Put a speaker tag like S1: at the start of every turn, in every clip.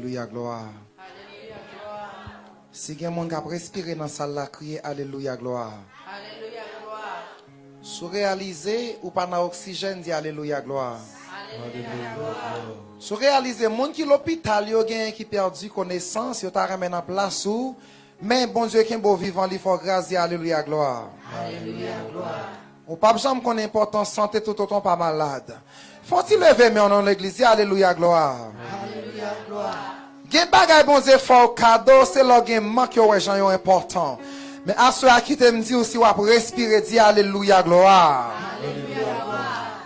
S1: Alléluia, gloire. Si quelqu'un qui a respiré dans la salle, là, crier Alléluia, gloire.
S2: Alléluia, gloire.
S1: Sous réaliser ou pas dans oxygène, dit Alléluia, gloire.
S2: Alléluia, gloire.
S1: Sous réaliser, monde qui l'hôpital, yo gen qui perdu connaissance, yo ta remen en place ou, mais bon Dieu qui est beau vivant, il faut grâce, dit Alléluia, gloire.
S2: Alléluia, gloire.
S1: Ou pas jamais qu'on importance santé tout autant pas malade. Faut-il lever mais on dans l'église, Alléluia, gloire.
S2: Alléluia, gloire.
S1: Gen bagay bon cadeau, c'est là gen manque yo gens yo important. Mais à ceux qui te dit aussi ou respirer, dit Alléluia, gloire.
S2: Alléluia.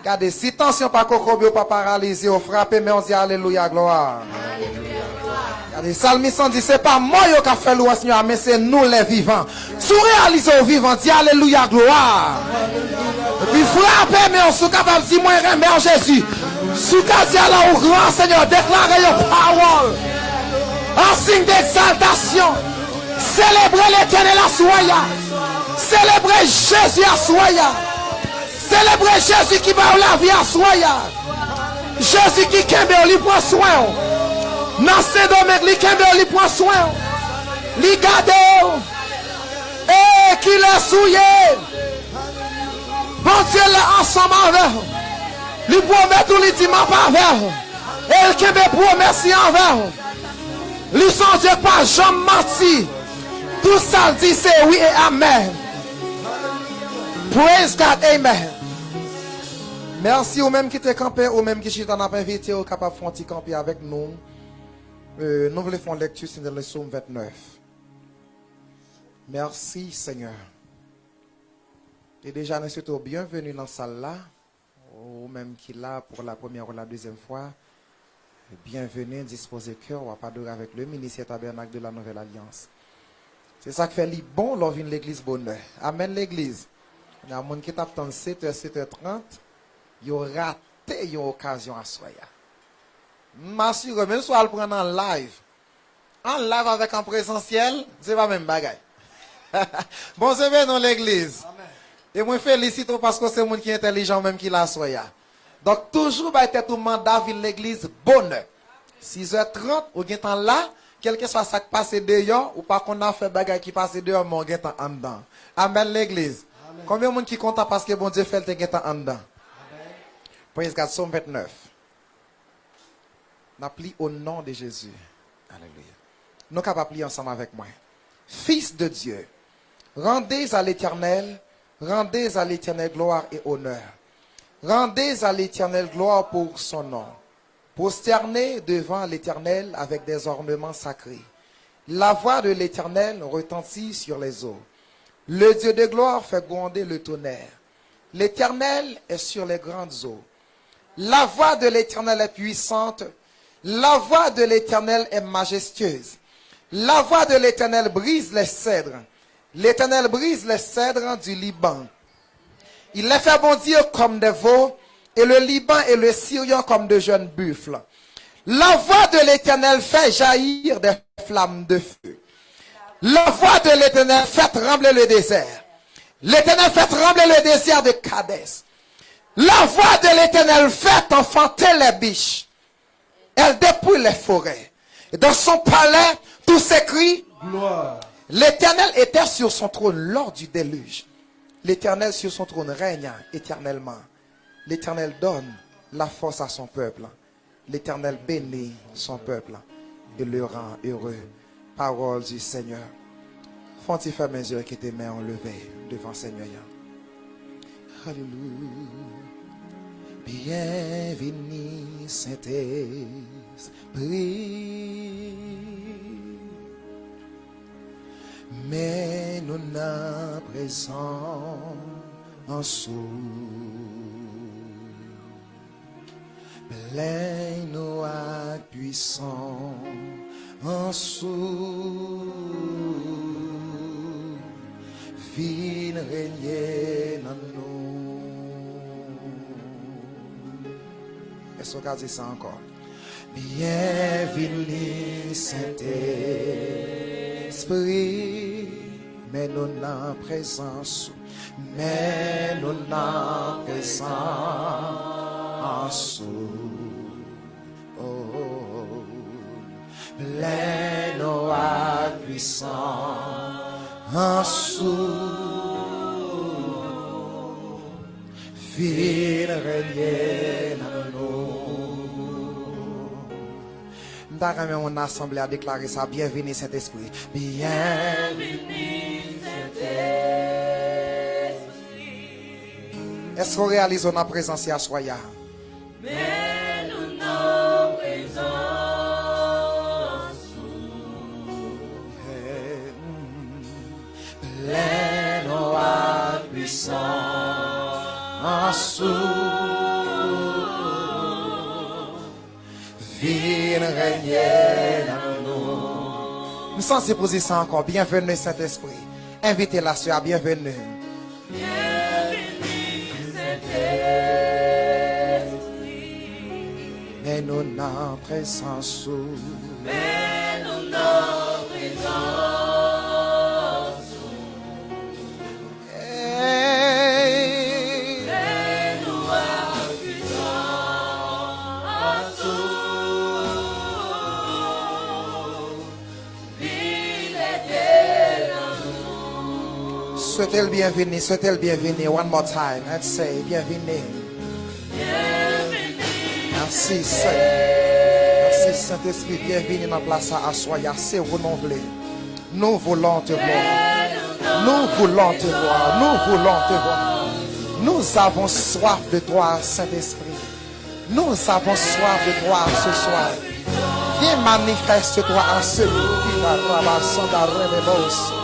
S1: Regardez, si tension pas kokobio pas paralysé, ou frappé, mais on dit Alléluia, gloire.
S2: Alléluia, gloire.
S1: Regardez, Salmiste dit, c'est pas moi qui a fait louange, Seigneur, mais c'est nous les vivants. Sous réaliser au vivant, dit Alléluia, gloire. Puis frappez, mais on sous capable dire, moi, remercie Jésus. Soukazè la ou gran, Seigneur, deklare yo pawol. Ansin de exaltasyon. Selebrè l'Eternel aswaya. Selebrè Jésus aswaya. Selebrè Jésus ki ba ou la vi aswaya. Jésus ki kembe ou li pwanswen ou. Nan se domek li kembe ou li pwanswen ou. Li gade ou. E ki le souye. Bon Dieu le ansama vè ou. Lui promet tout lui dit ma pas avec. Et il kembe promesse envers. Lui son Dieu pas jamais menti. Tout ça dit c'est oui et amen. Praise God, amen. Merci aux mêmes qui étaient campés, aux mêmes qui sont invité, aux capables de faire camper avec nous. Euh, nous voulons faire une lecture sur le psaume 29. Merci Seigneur. Et déjà, nous sommes bienvenus dans cette salle là, ou même qui là pour la première ou la deuxième fois. Bienvenue, disposez cœur, va pas adorer avec le ministère tabernacle de la Nouvelle Alliance. C'est ça qui fait les bon lors l'église bonheur. Amen l'église. Il y a des gens qui t'attendent 7h, 7h30. Ils ont raté une occasion à soi. M'assure, même si on le prend en live. En live avec en présentiel, c'est pas même bagaille. bon, c'est dans l'église. Et moi, félicite parce que c'est monde qui est intelligent même qui l'a soya. Donc, toujours, va être tout mandat dans l'église bonheur. 6h30, ou gen temps là, quel que soit ça qui passe dehors, ou pas qu'on a fait bagaille qui passe dehors, mais on temps en dedans. Amen l'église. Combien de monde qui compte parce que bon Dieu fait le temps en dedans? Praise God, Psaume 29. N'appli au nom de Jésus. Alléluia. Nous capables prier ensemble avec moi. Fils de Dieu, rendez à l'éternel, rendez à l'éternel gloire et honneur. Rendez à l'éternel gloire pour son nom. Prosternez devant l'éternel avec des ornements sacrés. La voix de l'éternel retentit sur les eaux. Le Dieu de gloire fait gronder le tonnerre. L'éternel est sur les grandes eaux. La voix de l'éternel est puissante. La voix de l'éternel est majestueuse. La voix de l'éternel brise les cèdres. L'éternel brise les cèdres du Liban. Il les fait bondir comme des veaux et le Liban et le Syrien comme de jeunes buffles. La voix de l'éternel fait jaillir des flammes de feu. La voix de l'éternel fait trembler le désert. L'éternel fait trembler le désert de Cadès. La voix de l'éternel fait enfanter les biches. Elle dépouille les forêts. Dans son palais, tout s'écrit.
S3: Gloire.
S1: L'éternel était sur son trône lors du déluge. L'éternel sur son trône règne éternellement. L'éternel donne la force à son peuple. L'éternel bénit son peuple et le rend heureux. Parole du Seigneur. Font-ils faire mes yeux qui tes mains enlevées devant le Seigneur. Alléluia. Bienvenue Saint-Esprit. Mais nous n'a présent en. Plein nous puissant en sous. Vin régner dans nous. Est-ce dit ça encore? Bienvenue Saint-Esprit, mais nous n'en présence, mais nous n'en présence. Oh, plein à puissant en sous. M'ta mon assemblée a déclaré ça. Bienvenue Saint-Esprit. Bienvenue. Est-ce qu'on réalise notre présence à soya?
S2: Mais nous nos présence.
S1: Plein à puissant régner dans nous. Nous sommes ces positions encore. Bienvenue Saint-Esprit. Invitez la soeur. Bienvenue. Mais nous n'en présence.
S2: Mais nous nos présence.
S1: Souhaitez le bienvenue, souhaitez le bienvenue. One more time? Let's say bienvenue. Merci Seigneur. Merci Saint-Esprit. Bienvenue dans la place à Assoya. C'est renouvelé. Nous voulons te voir. Nous voulons te voir. Nous voulons te voir. Nous avons soif de toi, Saint-Esprit. Nous avons soif de toi ce soir. Viens manifeste-toi en celui qui va ramasser dans rebebos. Le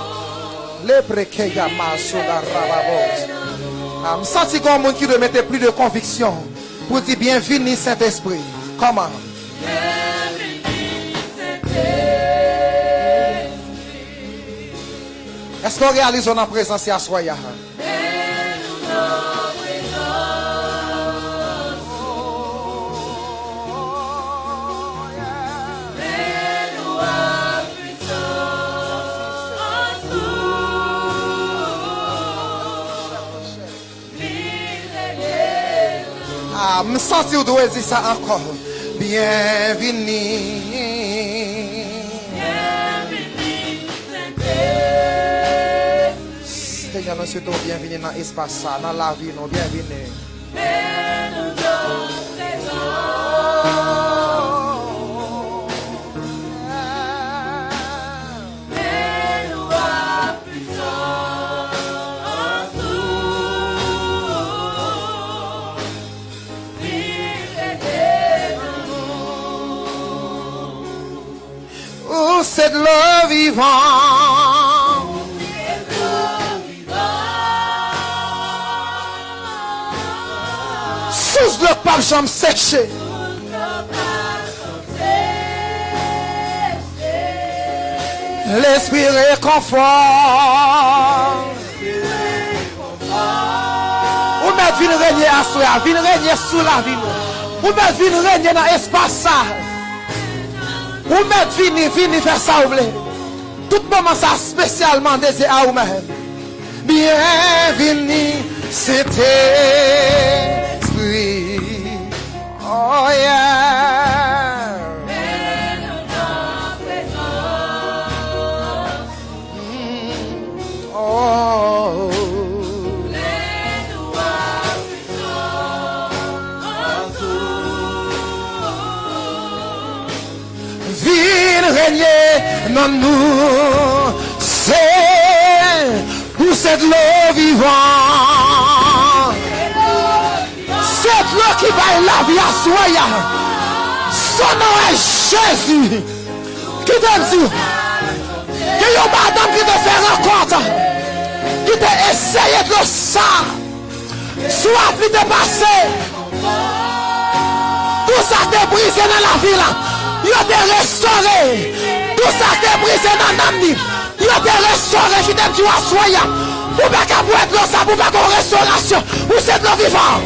S1: me senti comme monde qui doit mettre plus de conviction pour dire bienvenue Saint-Esprit. Comment? Est-ce qu'on réalise en présence à Soya? Ah, m santi ou dwe di sa ankon. Bienveni. Bienveni, Saint-Esprit. Seigneur, nou soutou bienveni nan espasa, nan la vi nou bienveni. Mè nou do prezon. De l'eau vivant. Sous le pape, j'en séché. L'esprit réconfort. Ou mettre vin régner à soi, vin régner sous la vie. Ou mettre vin régner dans l'espace. Ou mettre vini, vini faire ça ou voulez. Tout ça spécialement désiré à vous-même. Bienvenue, Saint-Esprit. Oh yeah. Mm. Oh. Viens dans nous. C'est pour cette l'eau vivante. Cette l'eau qui va la vie à soi. Son nom est Jésus. Qui t'aime dit? Que y a madame qui te fait rencontre? Qui t'a essayé de ça. Soit vite passé. Tout ça t'est brisé dans la vie là. Yo te restauré. Tout ça t'est brisé dans l'âme. Yo te restauré. Qui t'aime dit à soya. Ou pas qu'à boire de l'eau ça. Ou pas qu'en restauration. Ou c'est de l'eau vivante.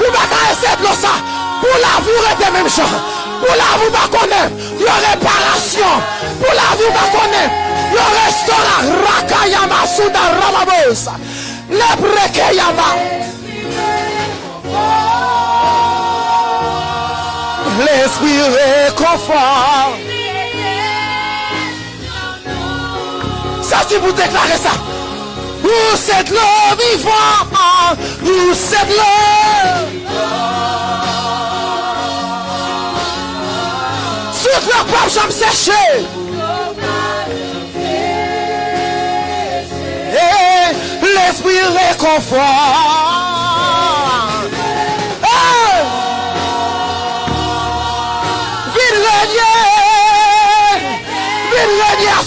S1: Ou pas qu'à essayer de l'eau ça. Pour la vie, ou rester même chose. Pour la vie, pas connaître. Yo réparation. Pour la vie, pas connaître. Yo restaurant. Rakayama Suda Ramabos. Le brekeyama. Le l'esprit réconfort. Ça, tu pour déclarer ça. Où c'est l'eau vivant, où c'est l'eau. Sur leur pape, j'aime sécher. L'esprit réconfort.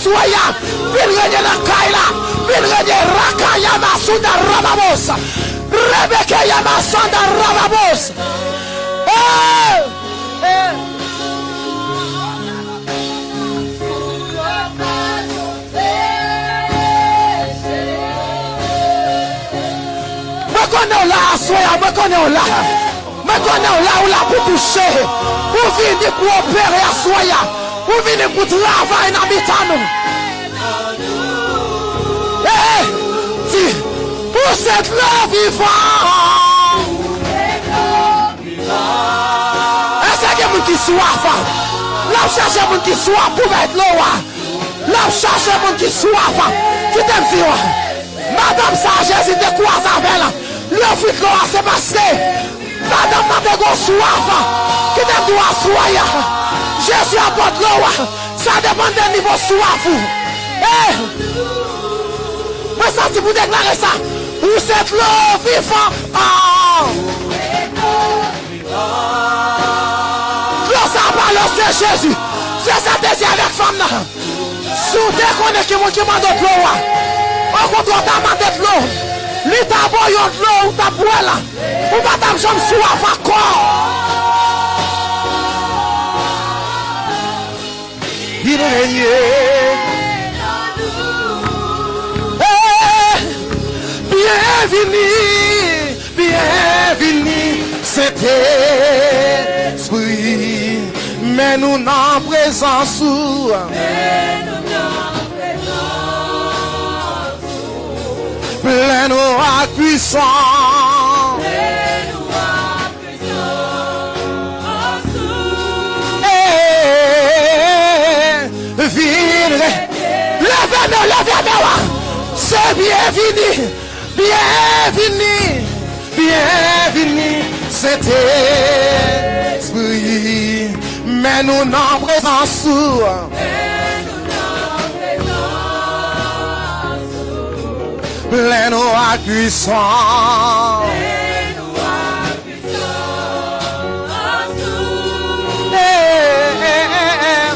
S1: Suaya, Virgen la Kaila, Virgen de Raka Yamasunda Rababos, Rebeca Yamasanda Rababos. ¡Eh! ¡Eh! mekone ola asoya mekone ola mekone ola ola kutuse uvini kuopere asoya uvini kutrava ina Eh, di Ou set la vivan Ese gen moun ki swaf La ou chache moun ki swaf pou bet lo wa La chache moun ki swaf Ki tem si Madame sa Jésus de kwa sa vel Le fit lo a se paske Madame nan te go swaf Ki tem do a swaya Jésus apot lo wa Sa depan de nivou swaf ou Eh Mwen santi pou deklare sa Ou set lo vivant Ah. Lo sa se Jésus. Se sa te zi avek fam nan Sou te konen ki moun ki mandot lo wa Ou kontro ta mandet lo Li ta boyon lo ou ta bwela Ou batam jom sou Il Eh, Bienvenue, bienvenue, cet esprit. Mais nous n'en présence où plein à puissant. Eh, Vire, levez-nous, levez-nous. C'est bienvenu, bienvenue, bienvenue, cet esprit. Mais nous n'en présence plein à eh, eh.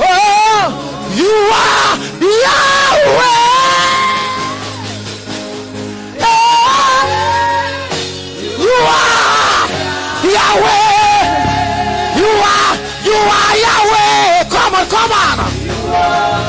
S1: Oh, you are Yahweh. You are Yahweh. Come on, come on.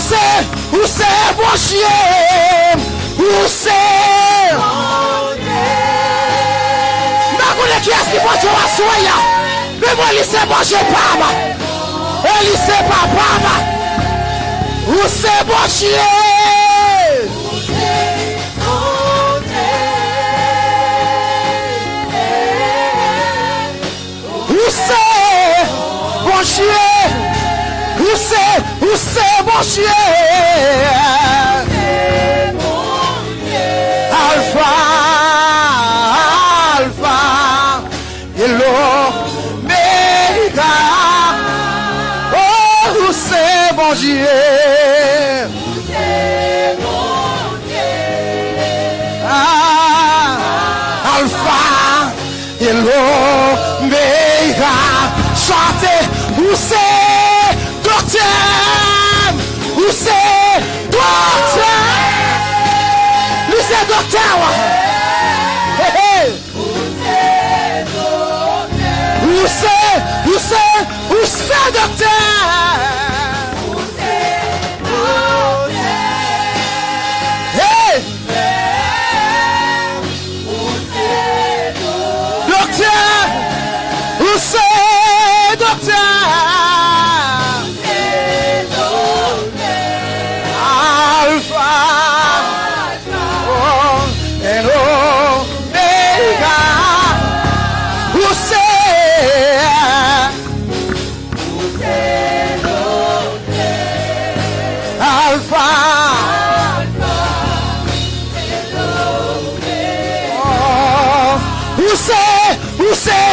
S1: せうせぼしえうせ bagulho que esse bote é uma sonha. Mesmo ele ser boche é pama ele ser papama o ser boche Moshe cyawa use use use docteur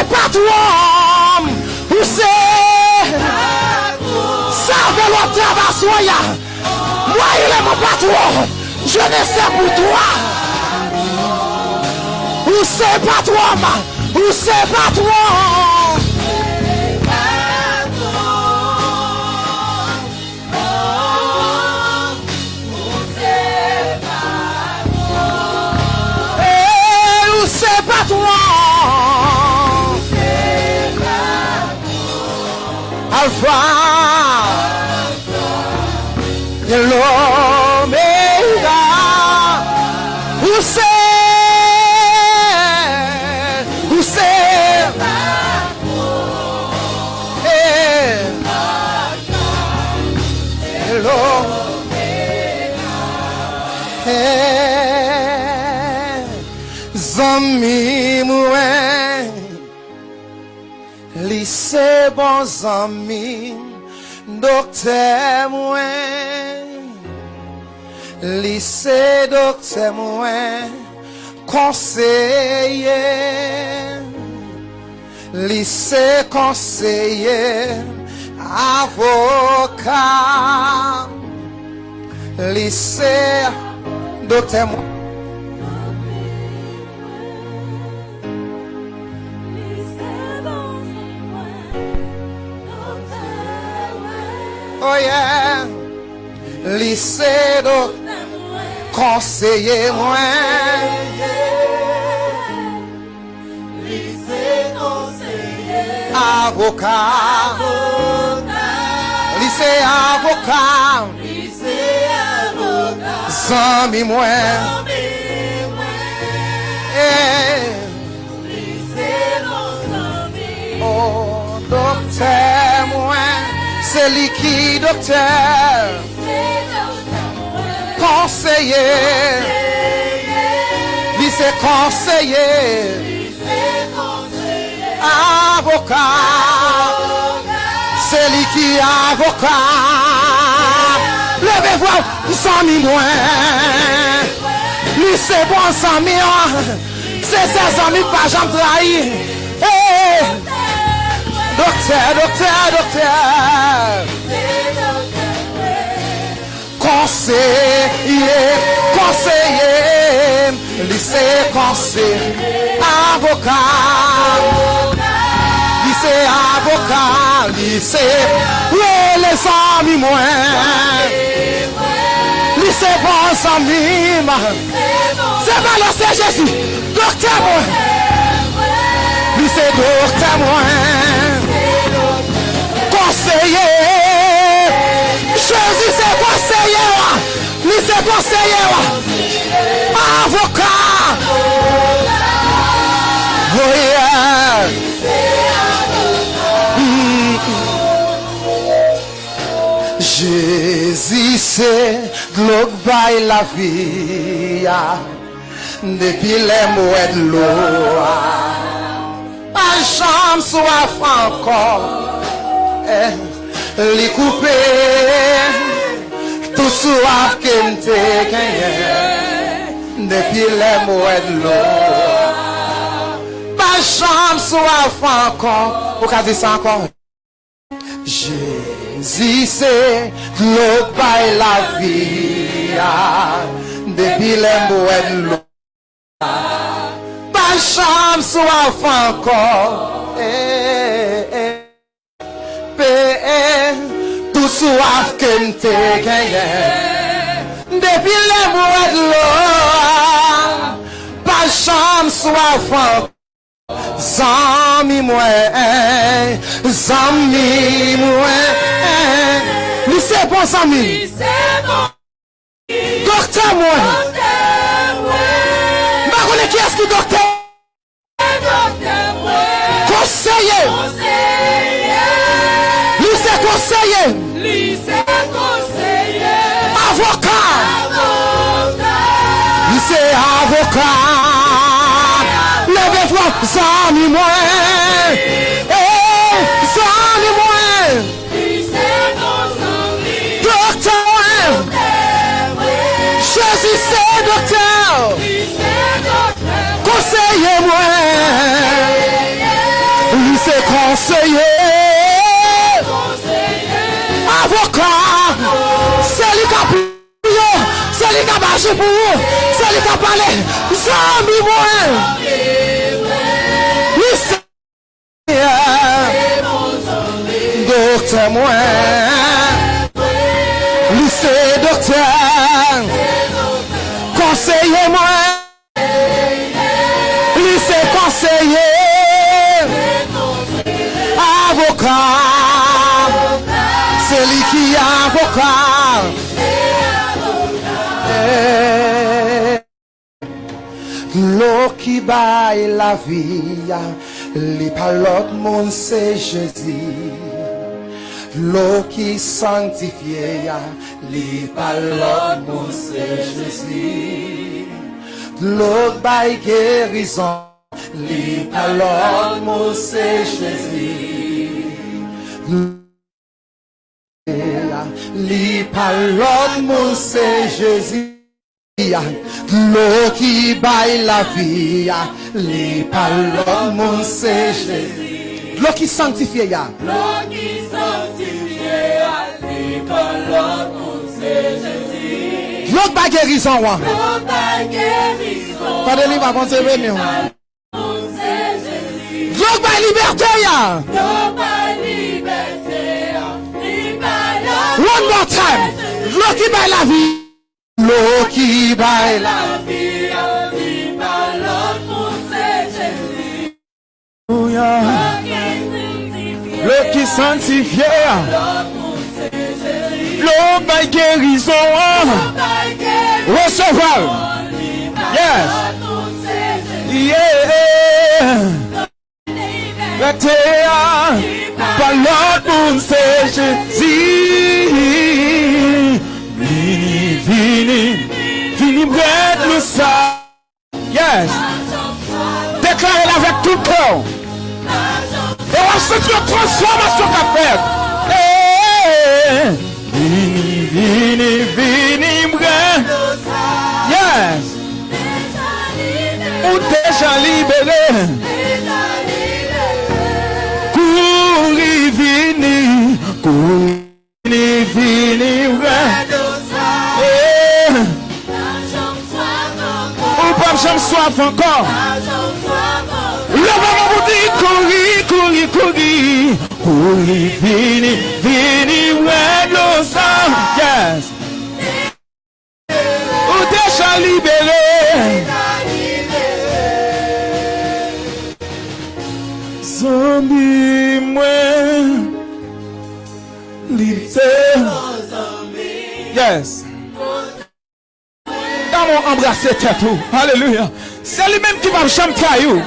S1: Who say? Patron. Who say? Salve l'auteur d'Assoya. Moi, il est mon patron. Je ne sais pour toi. Où c'est patron? Où try bon zami Dokte mwen Li se dokte mwen Konseye Li se konseye Avokat Li se dokte mwen Oh yeah Li se do konseye mwen Avokat Li se avokat Zami mwen Eh, Oh, dokter mwen Se li ki dokter Konseye Li se konseye Avokat Se li ki avokat Leve vwa Zami mwen Li se bon zami an Se se zami pa jam trahi. Eh, Konseye, konseye Li se konseye Avokat Li se avokat Li se Ouè les ami mwen Li se bon zami man Se valor se Jésus Dokter mwen Li se dokter pay la viya Depi le mwed loa Pa jam swaf ankon eh, Li koupe Tou swaf ke mte genyen Depi le mwed loa Pa jam swaf ankon Ou ka di sa ankon Je Zise, glot bay la viya, Depi lem wèd lò. Ba chanm swa fankor, E, eh, e, eh, e, eh. Pe, e, Tou swa fken te genyen, Depi lem wèd lò, Ba chanm swa fankor, Zami mwen, zami mwen Li se bon. Zami, dokte mwen. Mba konen ki eski dokte. Konseye,
S2: Conseiller,
S1: li se konseye Leve vwa, zami mwen Eh, zami mwen
S2: lycée conseiller,
S1: Dokte mwen,
S2: ouais.
S1: Jezi se dokte
S2: Lycée docteur,
S1: Konseye mwen Li se konseye
S2: conseiller,
S1: Avokat Se li ka priyo Se li ka baje pou yo Se li ka pale Zami mwen Li se dokte Konseye mwen Li se konseye Avokat Se li ki avokat Eh, L'eau qui baille la vie, li pa l'autre monde c'est Jésus. L'eau qui sanctifie, li pa l'autre monde c'est Jésus. L'eau qui baille guérison, li pa l'autre monde c'est Jésus. Li. L'eau qui baille la vie, li pa l'autre monde c'est Jésus. L'eau qui sanctifie, ya.
S2: l'eau qui sanctifie, allez, par l'autre, c'est Jésus.
S1: l'eau qui baille guérison.
S2: L'eau ta guérison,
S1: va penser
S2: Jésus.
S1: L'eau baille liberté.
S2: L'eau ta liberté, l'autre,
S1: One more time. L'eau qui baille la vie. L'eau qui baille la
S2: la vie, par l'autre, c'est Jésus.
S1: vie.
S2: L'eau qui sanctifie,
S3: L'eau by guérison, recevoir. Yes. Yeah. Liberté, par l'autre c'est Jésus. Vini, vini, vini, bread le sang. Yes. Déclarez-le avec tout cœur. Et on va sentir une transformation qu'a fait. Eh, Vini, vini, vini, bread. Yes. Ou déjà libéré. Vini, Soif encore. Le maman vous dit couri, couri, couri. Couri, vini, vini, sang. Yes. Ou déjà libéré? Zombie, moi. Yes.
S1: Dans mon embrasse
S3: kase tetou. Alléluia. C'est lui-même qui va jamais trahir.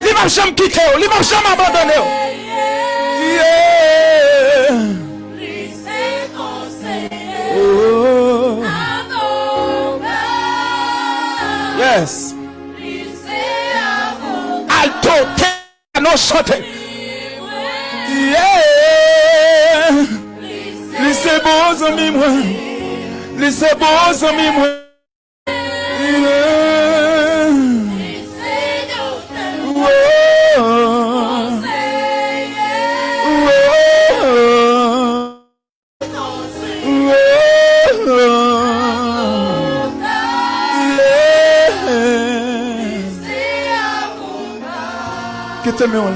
S3: Il va jamais quitter. Il va abandonner. Oh. Yes. Alto, piano, chante.
S2: Oui,
S3: Yeah. mwen Li se Que la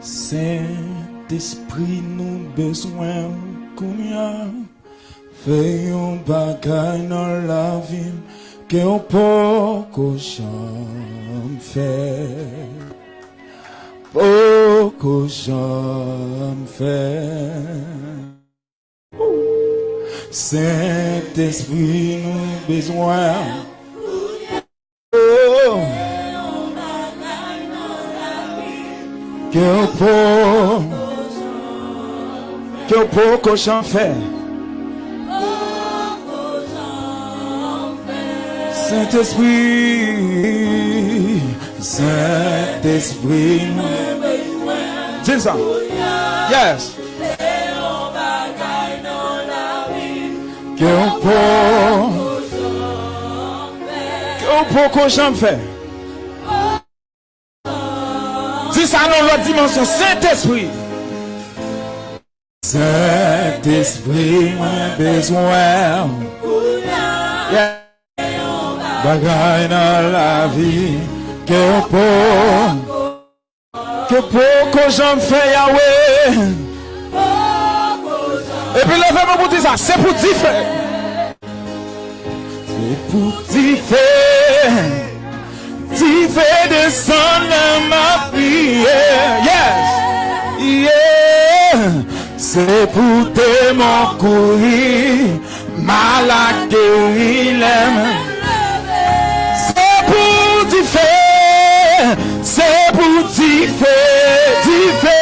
S3: Saint-Esprit nou bezwen kounya Fè yon bagay nan la vi Ke yon poko jam fè Poko jam fè Saint-Esprit nou bezwen Oh. Que eu pou Que eu pouco j'en Saint-Esprit Saint-Esprit Dis ça Yes. Que pouco Que eu pouco j'en fais Ça dans l'autre dimension Saint-Esprit Saint-Esprit, moi besoin. Yeah. Bagay dans la vie. Que pour. Que pour que j'en fais Yahweh. Et puis levez-moi pour dire ça. C'est pour fait. C'est pour dire Dire fait descendre ma prière. Yes. Yeah. C'est pour te mon courir. Malade guéri l'aime. C'est pour dire fait. C'est pour dire fait. Dire fait.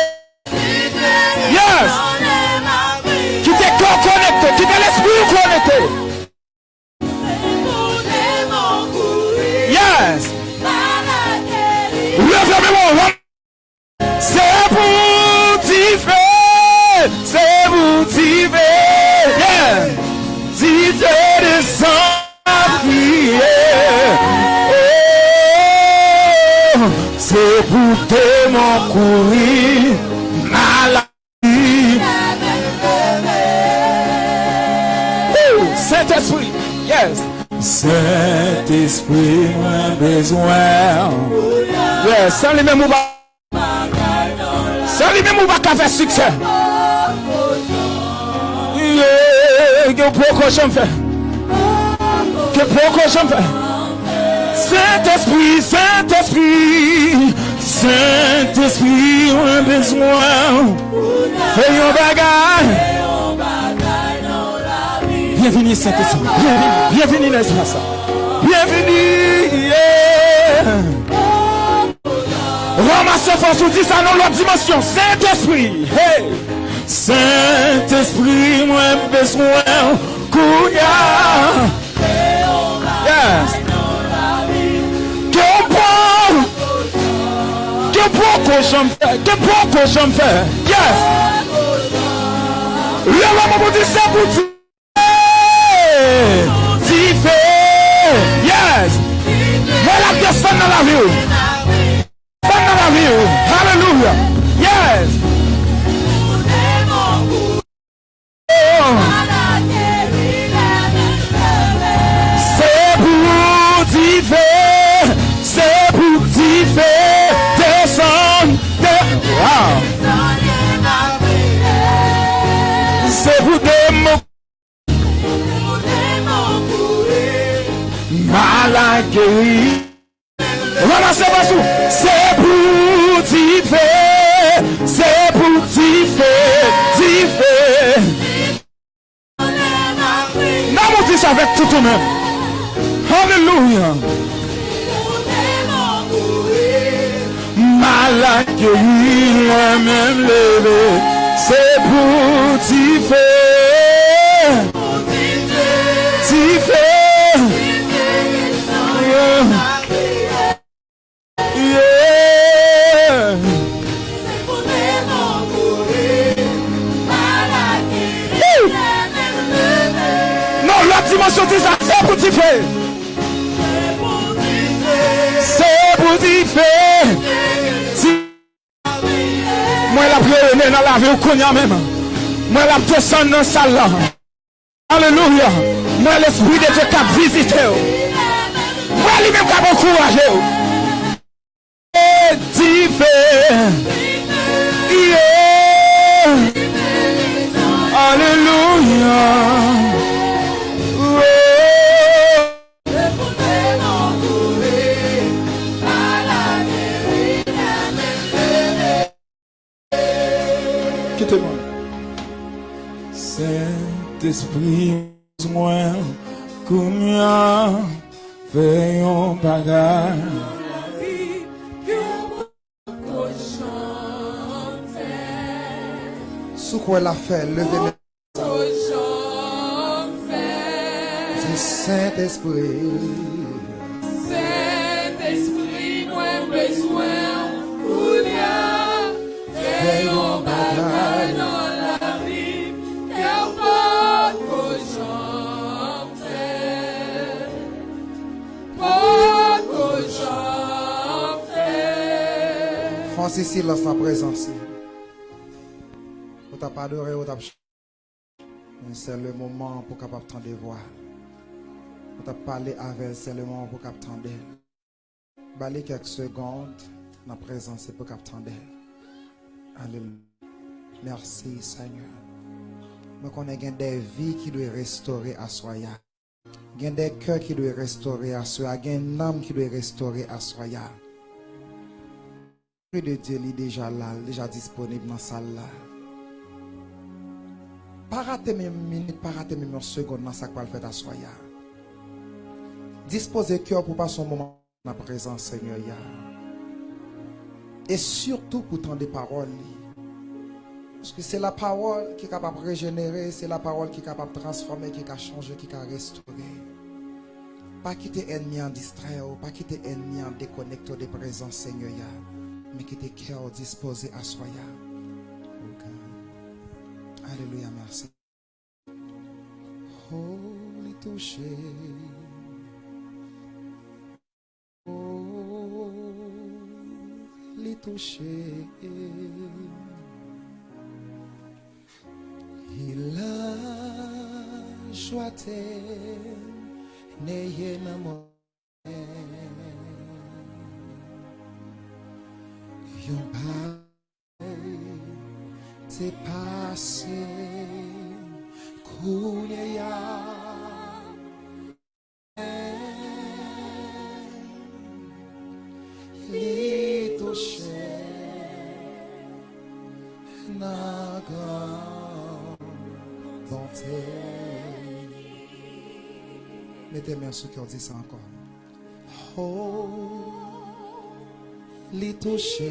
S3: Te mon courir. Maladie. Oh, Saint-Esprit. Yes. Saint-Esprit, moi besoin. Yes, sans lui-même ou pas. Sans qu'à faire succès. Yeah, que pourquoi j'en fais. Que pourquoi j'en fais. Saint-Esprit, Saint-Esprit, Saint-Esprit, moi besoin. Fais un bagage. Bienvenue Saint-Esprit. Bienvenue. L'espace. Bienvenue. Ramasse force ou dis ça dans l'autre dimension. Saint-Esprit. Hey. Saint-Esprit, moi besoin. Kouya. Yes. Que j'en fais. Que que j'en fais. Yes. Vous dit ça pour dire. Ti fait. Yes. Voilà que ça dans la vie. Ça dans la vie. Hallelujah. Yes. C'est pour t'y faire, c'est pour t'y faire, t'y faire. Avec toi-même. Alléluia. Malade guéri, la même levé. C'est pour t'y. Faire. C'est pour t'y faire. Moi, la prière dans la vie, ou qu'on y a même. Moi, la descendre dans la salle. Alléluia. Moi, l'esprit de Dieu qui a visité. Moi, lui-même qui a encouragé.
S1: Quoi la fait, levez le Saint-Esprit.
S2: Saint-Esprit, moi besoin, Oulia, veillons bataille dans la vie, car pas fais, fais.
S1: Francis silence présence. On t'a pas adoré, on t'a Mais C'est le moment pour capable t'entendre voix. On t'a parlé avec c'est le moment pour capable elle. Balez quelques secondes dans la présence pour capable elle. Alléluia. Merci Seigneur. Nous connaissons des vies qui doivent restaurer à soya. Il y a des cœurs qui doivent restaurer à soya. Il y a une âme qui doit restaurer à soya. L'Esprit de Dieu est déjà là, déjà disponible dans la salle. Pas rater même minute, pas même une seconde dans ce faire à soya. Disposez cœur pour passer un moment dans la présence Seigneur. Et surtout pour tant des paroles. Parce que c'est la parole qui est capable de régénérer, c'est la parole qui est capable de transformer, qui est de changer, qui est capable de restaurer. Pas quitter ennemi en distrait, ou pas quitter ennemi en déconnecté des présences Seigneur. Mais quitter cœur disposé à soya. Alléluia, merci. Oh, les toucher. Oh, les toucher. Il a joie n'ayez n'amour. Yon Mettez main sur qui on dit ça encore. Oh, li touche.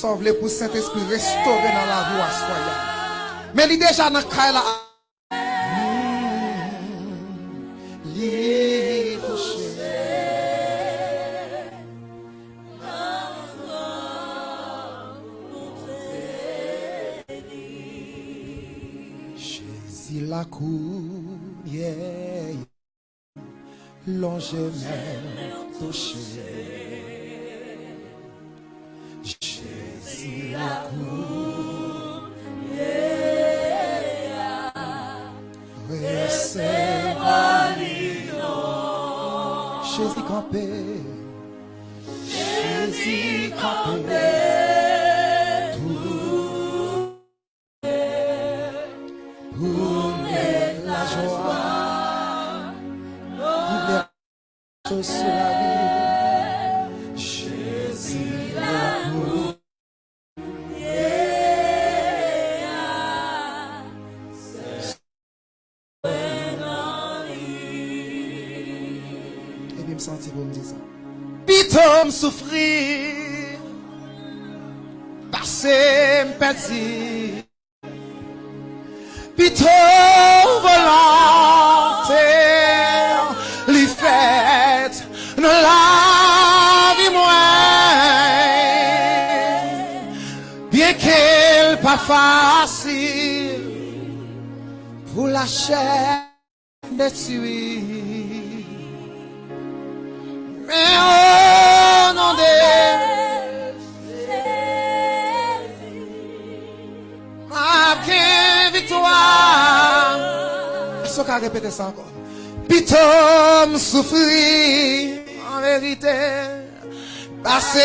S1: Sa vle pou Saint-Esprit restore nan la vie à soya. Mais li déjà nan kay la Li touche Jésus la cour, yeah, l'ange ça encore? Pitom souffrir en vérité. Passé,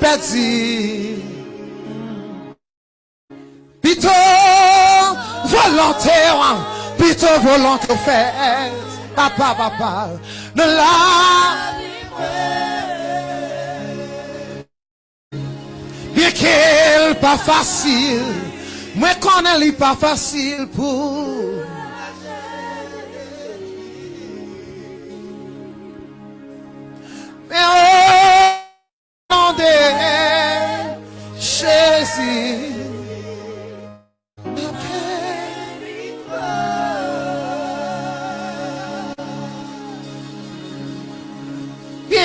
S1: perdu. Pito volontaire, pito volontaire fait. Papa, papa, ne la Bien qu'elle pas facile, moi connais elle pas facile pour. Au nom de Jésus,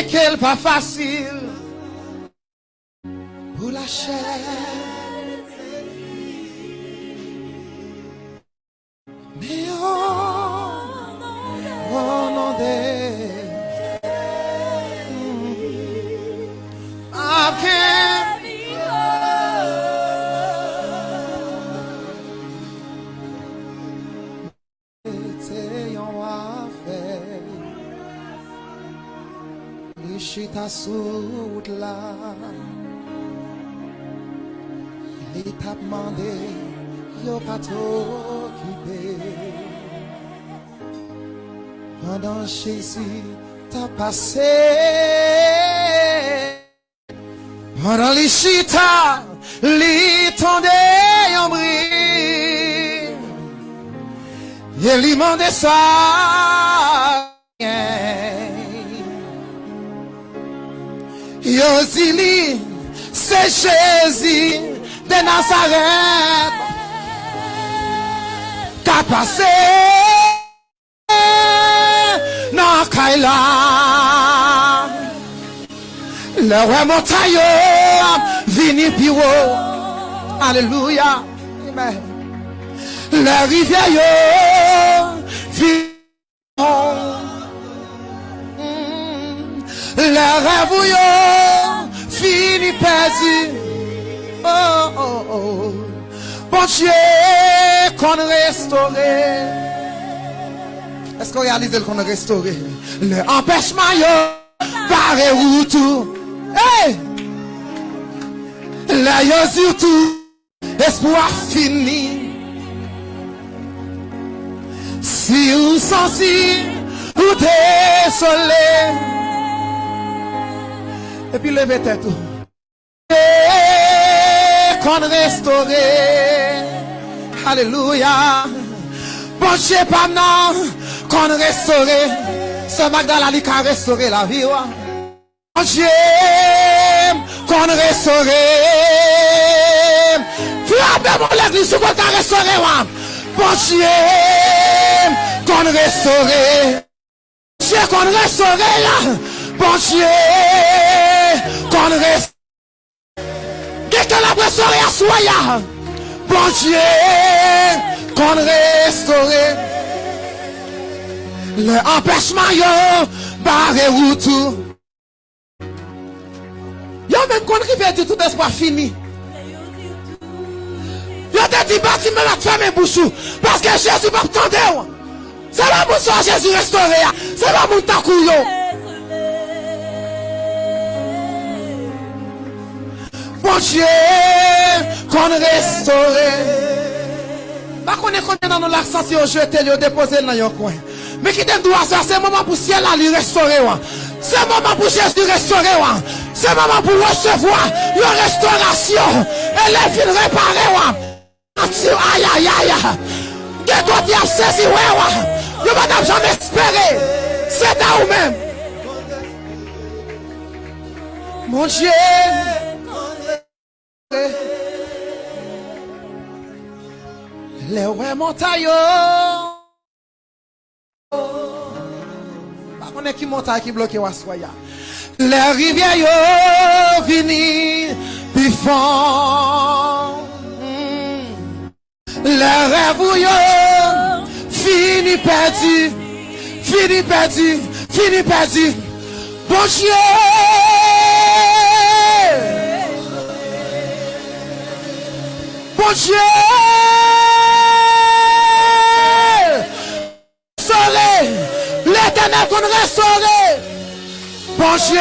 S1: qu'elle pas facile Les chita sous là. Il t'a demandé, yo pas t'occuper. Pendant Jésus t'a passé. Pendant les chita, les tendait en brille. Et lui demandait ça. Yosili, c'est Jésus de Nazareth. Qu'a passé dans Kaila. Le roi montailleux vini piro. Alléluia. La rivière Le rêve yo fini perdu. Oh, oh, oh. Bon Dieu, qu'on restaure. Est-ce qu'on réalise qu'on restauré? Le empêchement yo, barré ou tout. Hey! Là yo surtout, espoir fini. Si vous sentez, ou désolé. Et puis levez tête. qu'on restauré. Alléluia. Bon Dieu, pas qu'on restauré. Ce Magdala qui a restauré la vie. Bon Dieu, qu'on restauré. Frappez mon l'église, qu'on a restauré. Bon Dieu, qu'on restauré. Dieu qu'on restauré. Bon Dieu, qu'on restauré. Quelqu'un l'a soi là. Bon Dieu, qu'on restauré. Le empêchement yo, barré ou tout. Yo même qu'on rive dit tout espoir fini. Yo te dit bâti même la ferme bouchou. Parce que Jésus m'a entendu. C'est pas pour ça Jésus restauré. hein. C'est pas pour ta. Bonjè, kon restore Bakon e konye nan nou laksan si yo jete li yo depose nan yon kwen Me ki dem dwa se, se mouman pou siel la li restore wan Se mouman pou jes li restore wan Se mouman pou resevo yo restaurasyon E le fin repare wan Ansi ayayaya Gen do ti ap sezi we wan Yo man ap jam espere Se ta ou men Bonjè Mon Dieu. Les ouais montagne. Pas qu'on est qui montagne qui bloque Wassoya. Les rivières yo vini fond. Mm. Les rêves yo fini perdu. Fini perdu. Fini perdu. Bon Bon Dieu. Restaurer. L'éternel qu'on restaurer. Bon Dieu.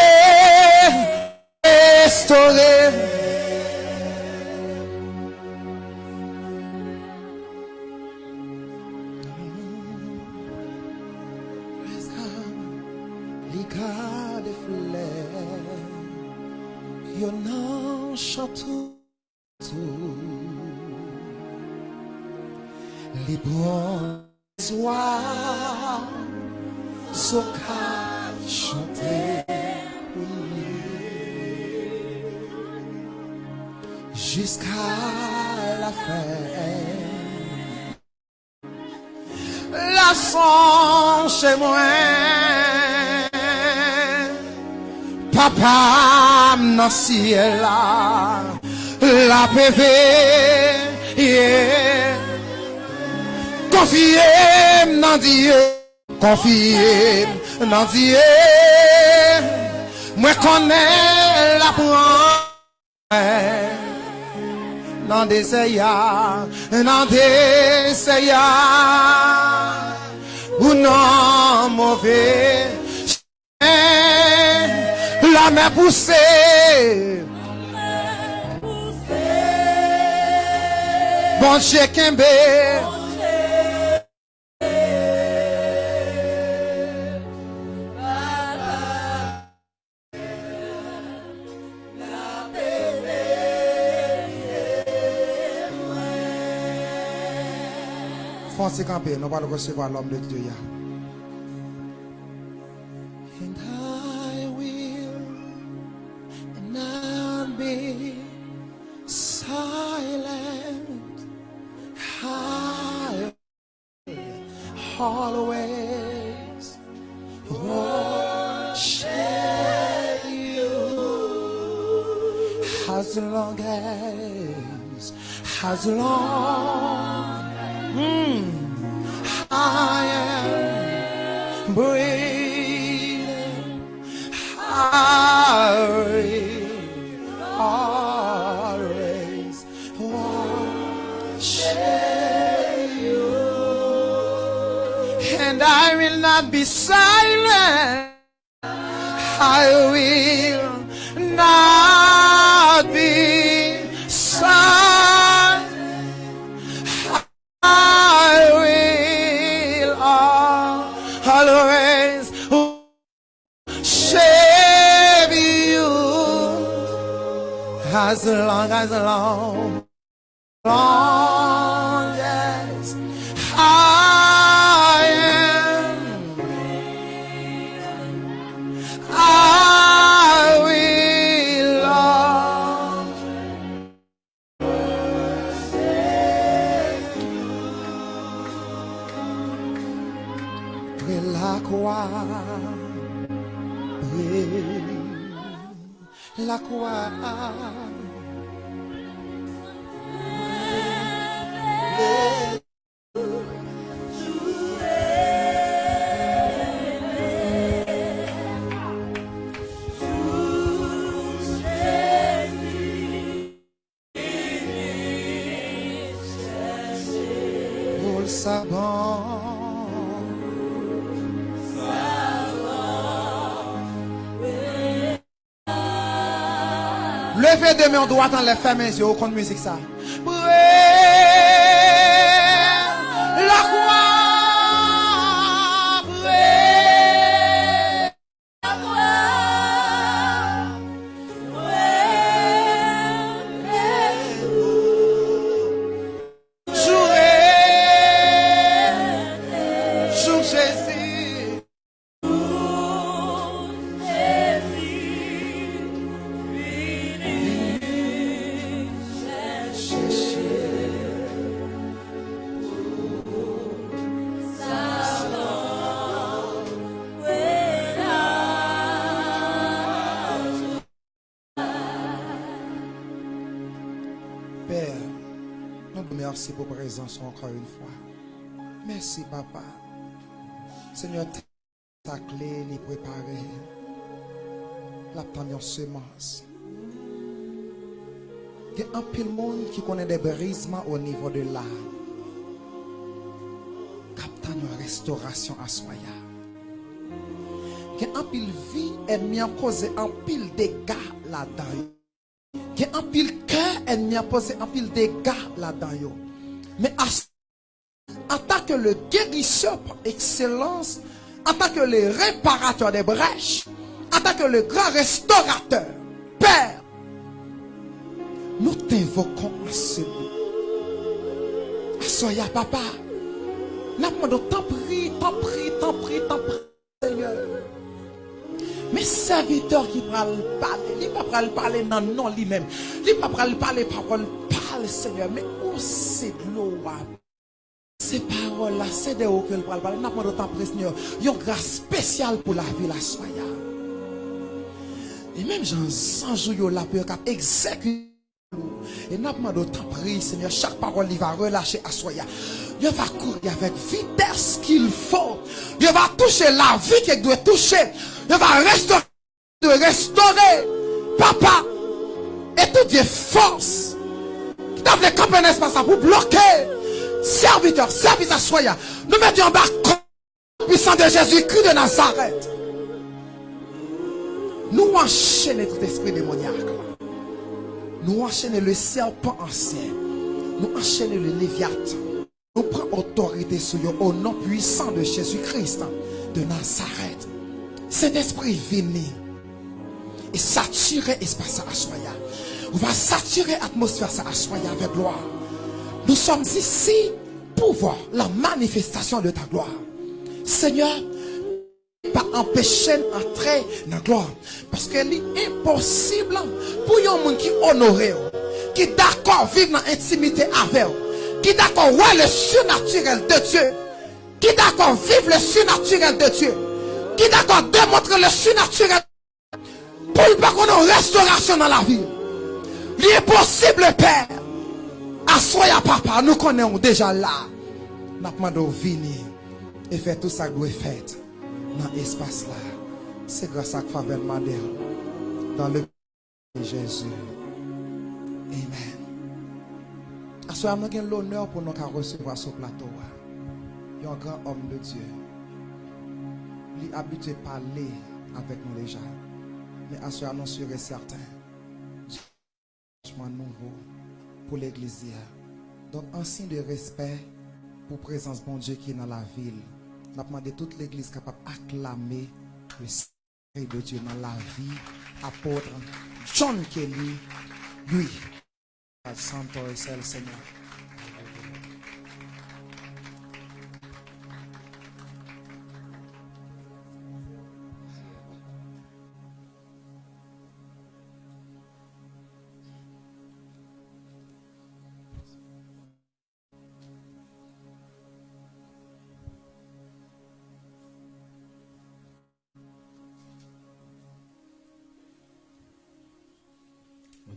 S1: Restaurer. Liga de fleurs, bons soirs, soca chanter jusqu'à la fin. La son chez moi, papa nan ciel là, la PV, yeah. Konfye m nan diye, konfye m nan diye, mwen konen la pran. Nan deseya, nan deseya, ou nan mouve, la mè pousse. Bon chè kembe, Foncez camper, nous allons recevoir l'homme de Dieu. And I will not be silent. I will always worship you as long as, as long I am breathing. I will always worship you, and I will not be silent. I will flies along. men, on do atan le fèmen zyo kon müzik sa. Pwè! Présence encore une fois. Merci, papa. Seigneur, ta clé est préparée. La première semence. Il y a un pile monde qui connaît des brisements au niveau de l'âme. Captant une restauration à soya. Il y a un pile vie ennemi a causé un pile dégâts là-dedans. Il y a un pile cœur ennemi a posé un pile dégâts là-dedans. Mais à en tant que le guérisseur par excellence, en tant que le réparateur des brèches, en tant que le grand restaurateur, Père, nous t'invoquons en ce lieu. Soya papa, demandons t'en prie, t'en prie, t'en prie, t'en prie, Seigneur? Mais serviteur qui parle parler, il pas parler dans non lui-même. Il pas parler parler parole parle Seigneur, mais ou se glou wap. Se parol la, se de ou ke l pral pral. Napman do tan presnyo, yon grase spesyal pou la vi la soya. E menm jan sanjou yo la pe kap ekzeku. E napman do tan presnyo, chak parol li va relache a soya. Yo va kouri avèk vites ki l fò. Yo va touche la vi ke dwe touche. Yo va restore, dwe restore. Papa, etou diye fòs. Les camper un espace pour bloquer. Serviteur, service à soya. Nous mettons en bas puissant de Jésus-Christ de Nazareth. Nous enchaînons tout esprit démoniaque. Nous enchaînons le serpent ancien. Nous enchaînons le léviathan. Nous prenons autorité sur eux au nom puissant de Jésus-Christ de Nazareth. Cet esprit venu et saturer espace à soya. On va saturer l'atmosphère à soya avec gloire. Nous sommes ici pour voir la manifestation de ta gloire. Seigneur, pas empêcher d'entrer dans la gloire. Parce qu'il est impossible pour un monde qui honore, qui d'accord vivre dans l'intimité avec qui d'accord voir le surnaturel de Dieu, qui d'accord vivre le surnaturel de Dieu, qui d'accord démontrer le surnaturel pour ne pas qu'on ait une restauration dans la vie. Il est possible, Père. Assoya papa, nous connaissons déjà là. Nous demandons venir et faire tout ça que vous faites dans l'espace là. C'est grâce à faveur Madel. Dans le de Jésus. Amen. Assoya, nous avons l'honneur pour nous recevoir ce plateau. Il y a un grand homme de Dieu. Il est habitué à parler avec nous déjà. Mais assoya, nous sommes certains. Nouveau pour l'église. Donc, un signe de respect pour la présence de bon Dieu qui est dans la ville. Nous avons demandé toute l'église capable d'acclamer le Seigneur de Dieu dans la vie. Apôtre John Kelly, lui. Santo Seigneur.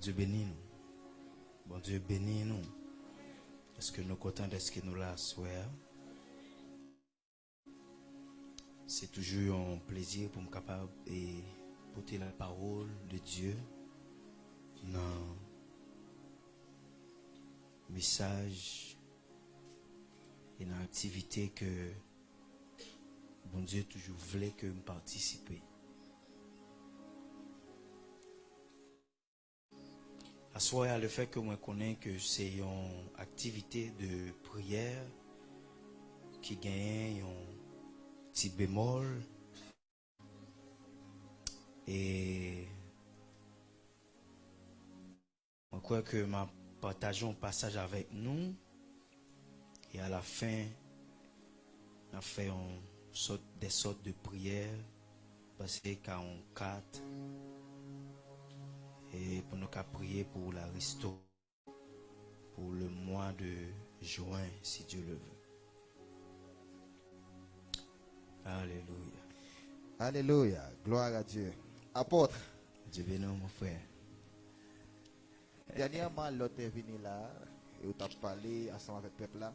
S3: Dieu bénis nous. Bon Dieu bénis nous. Est-ce que nous contents de ce que nous soir? C'est toujours un plaisir pour me capable et porter la parole de Dieu dans message et dans l'activité que bon Dieu toujours voulait que me participer. À soi, le fait que moi connais que c'est une activité de prière qui gagne un petit bémol. Et je crois que m'a partagé un passage avec nous. Et à la fin on fait des sortes de prières. Passé 44 et pour nous qu'à prier pour la restauration pour le mois de juin si Dieu le veut. Alléluia.
S4: Alléluia. Gloire à Dieu. Apôtre,
S3: Dieu bénisse mon frère.
S4: dernièrement, l'autre est venu là et tu as parlé ensemble avec le peuple là.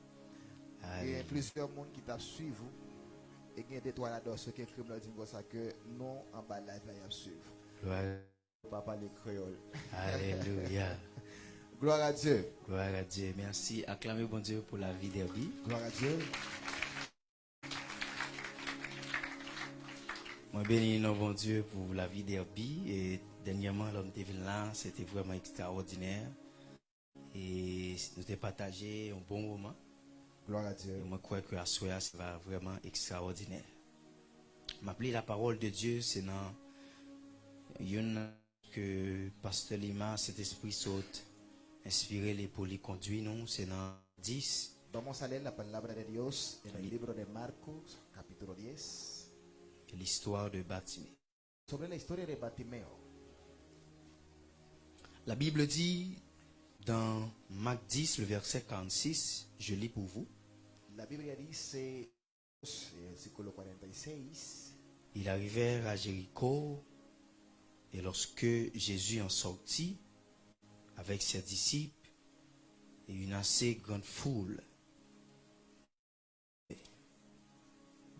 S4: Il y a plusieurs monde qui t'a suivi. Et il y a des toiles là-dedans, ceux qui écrivent ça que non, en bas là, il y a suivre. Pas parler créole.
S3: Alléluia.
S4: Gloire à Dieu.
S3: Gloire à Dieu. Merci. Acclamez bon Dieu pour la vie d'Herbie.
S4: Gloire à Dieu.
S3: Moi bénis nos bon Dieu pour la vie d'Herbie. Et dernièrement, l'homme de ville là, c'était vraiment extraordinaire. Et nous avons partagé un bon moment.
S4: Gloire à Dieu.
S3: Et moi, je crois que à soir, ça va vraiment extraordinaire. M'appeler la parole de Dieu, c'est dans une que Pasteur Lima, cet esprit saute, inspiré les pour les conduire, non, c'est dans 10.
S4: Vamos a leer la palabra de Dios en el libro de Marcos, capítulo 10,
S3: l'histoire de Batimée.
S4: sobre la historia de Bartimeo.
S3: La Bible dit dans Marc 10, le verset 46, je lis pour vous.
S4: La Biblia dice, en el versículo 46,
S3: Ils arrivèrent à Jéricho et lorsque Jésus en sortit avec ses disciples et une assez grande foule,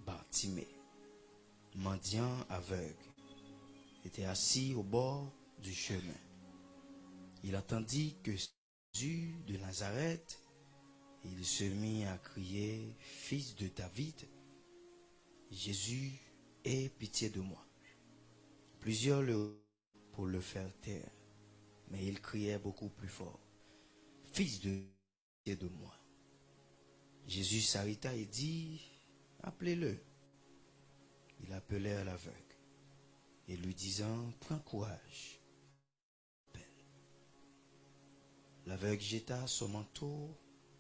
S3: Bartimée, mendiant aveugle, était assis au bord du chemin. Il entendit que Jésus de Nazareth, il se mit à crier, Fils de David, Jésus, aie pitié de moi. Plusieurs le pour le faire taire, mais il criait beaucoup plus fort. Fils de de moi. Jésus s'arrêta et dit, appelez-le. Il appelait l'aveugle et lui disant, prends courage. L'aveugle jeta son manteau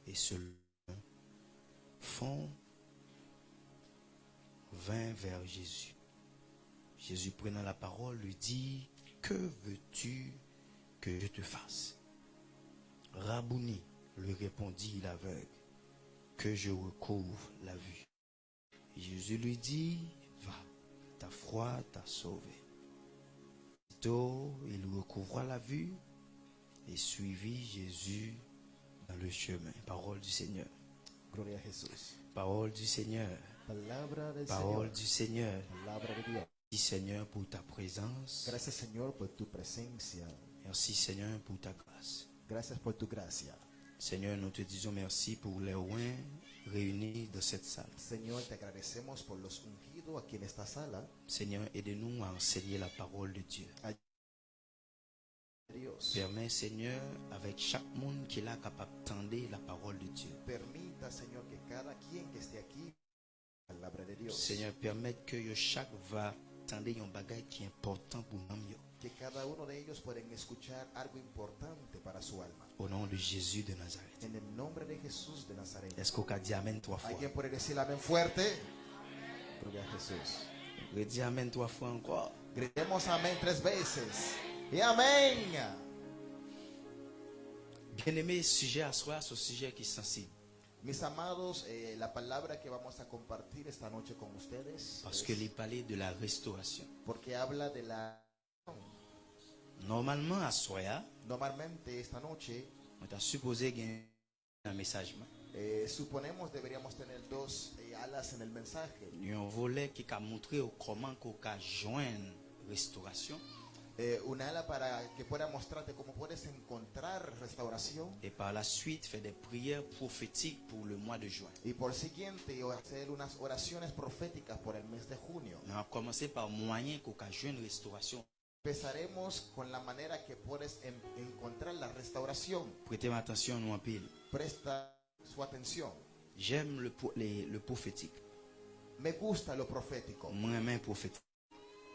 S3: et se fond vint vers Jésus. Jésus prenant la parole lui dit, que veux-tu que je te fasse? Rabouni, lui répondit l'aveugle, que je recouvre la vue. Jésus lui dit, va, ta foi t'a sauvé. Aussitôt, il recouvra la vue et suivit Jésus dans le chemin. Parole du Seigneur.
S4: Gloria a Jesús.
S3: Parole du Seigneur. Parole du Seigneur. Merci Seigneur pour ta présence.
S4: Gracias Señor por tu presencia.
S3: Merci Seigneur pour ta grâce.
S4: Gracias por tu gracia.
S3: Seigneur, nous te disons merci pour les oins réunis dans cette salle.
S4: Señor, te agradecemos por los ungidos aquí en esta sala.
S3: Seigneur, aide-nous à enseigner la parole de Dieu.
S4: Dios,
S3: Permets Seigneur, avec chaque monde qui est là capable d'entendre la parole de Dieu.
S4: permita Señor que cada quien que esté aquí, palabra de Dios,
S3: Seigneur, permets que chaque va entendre un bagage qui est important pour nous.
S4: que cada uno de ellos pueden escuchar algo importante para su alma.
S3: Au nom de Jésus de Nazareth.
S4: En el nombre de Jesús de Nazaret.
S3: Est-ce qu'on dit Amen trois fois?
S4: ¿Alguien puede decir amén fuerte? Gloria a Jesús.
S3: Redis Amen trois fois encore?
S4: Gritemos amén tres veces. Y amén.
S3: Bien-aimé, sujet à soi, ce sujet qui est sensible.
S4: Mis amados, eh, la palabra que vamos a compartir esta noche con ustedes,
S3: Parce
S4: es-
S3: que les de la restauration.
S4: porque habla de la...
S3: Normalement, à Soya,
S4: Normalmente esta noche
S3: on t'a supposé gagner un message.
S4: eh, suponemos deberíamos tener dos eh, alas en el mensaje.
S3: Y un volet qui a montré comment qu'on a joindre restauration
S4: Eh, una ala para que pueda mostrarte cómo puedes encontrar restauración
S3: et par la suite faire des prières prophétiques pour le mois de juin.
S4: y por siguiente hacer unas oraciones proféticas por el mes de junio.
S3: On a commencé par moyen a joindre restauration
S4: Empezaremos con la manera que puedes en- encontrar la restauración.
S5: Prêtez attention nous en pile.
S4: Presta su atención.
S5: J'aime le, les- le prophétique.
S4: Me gusta lo profético.
S5: Moi, prophétique.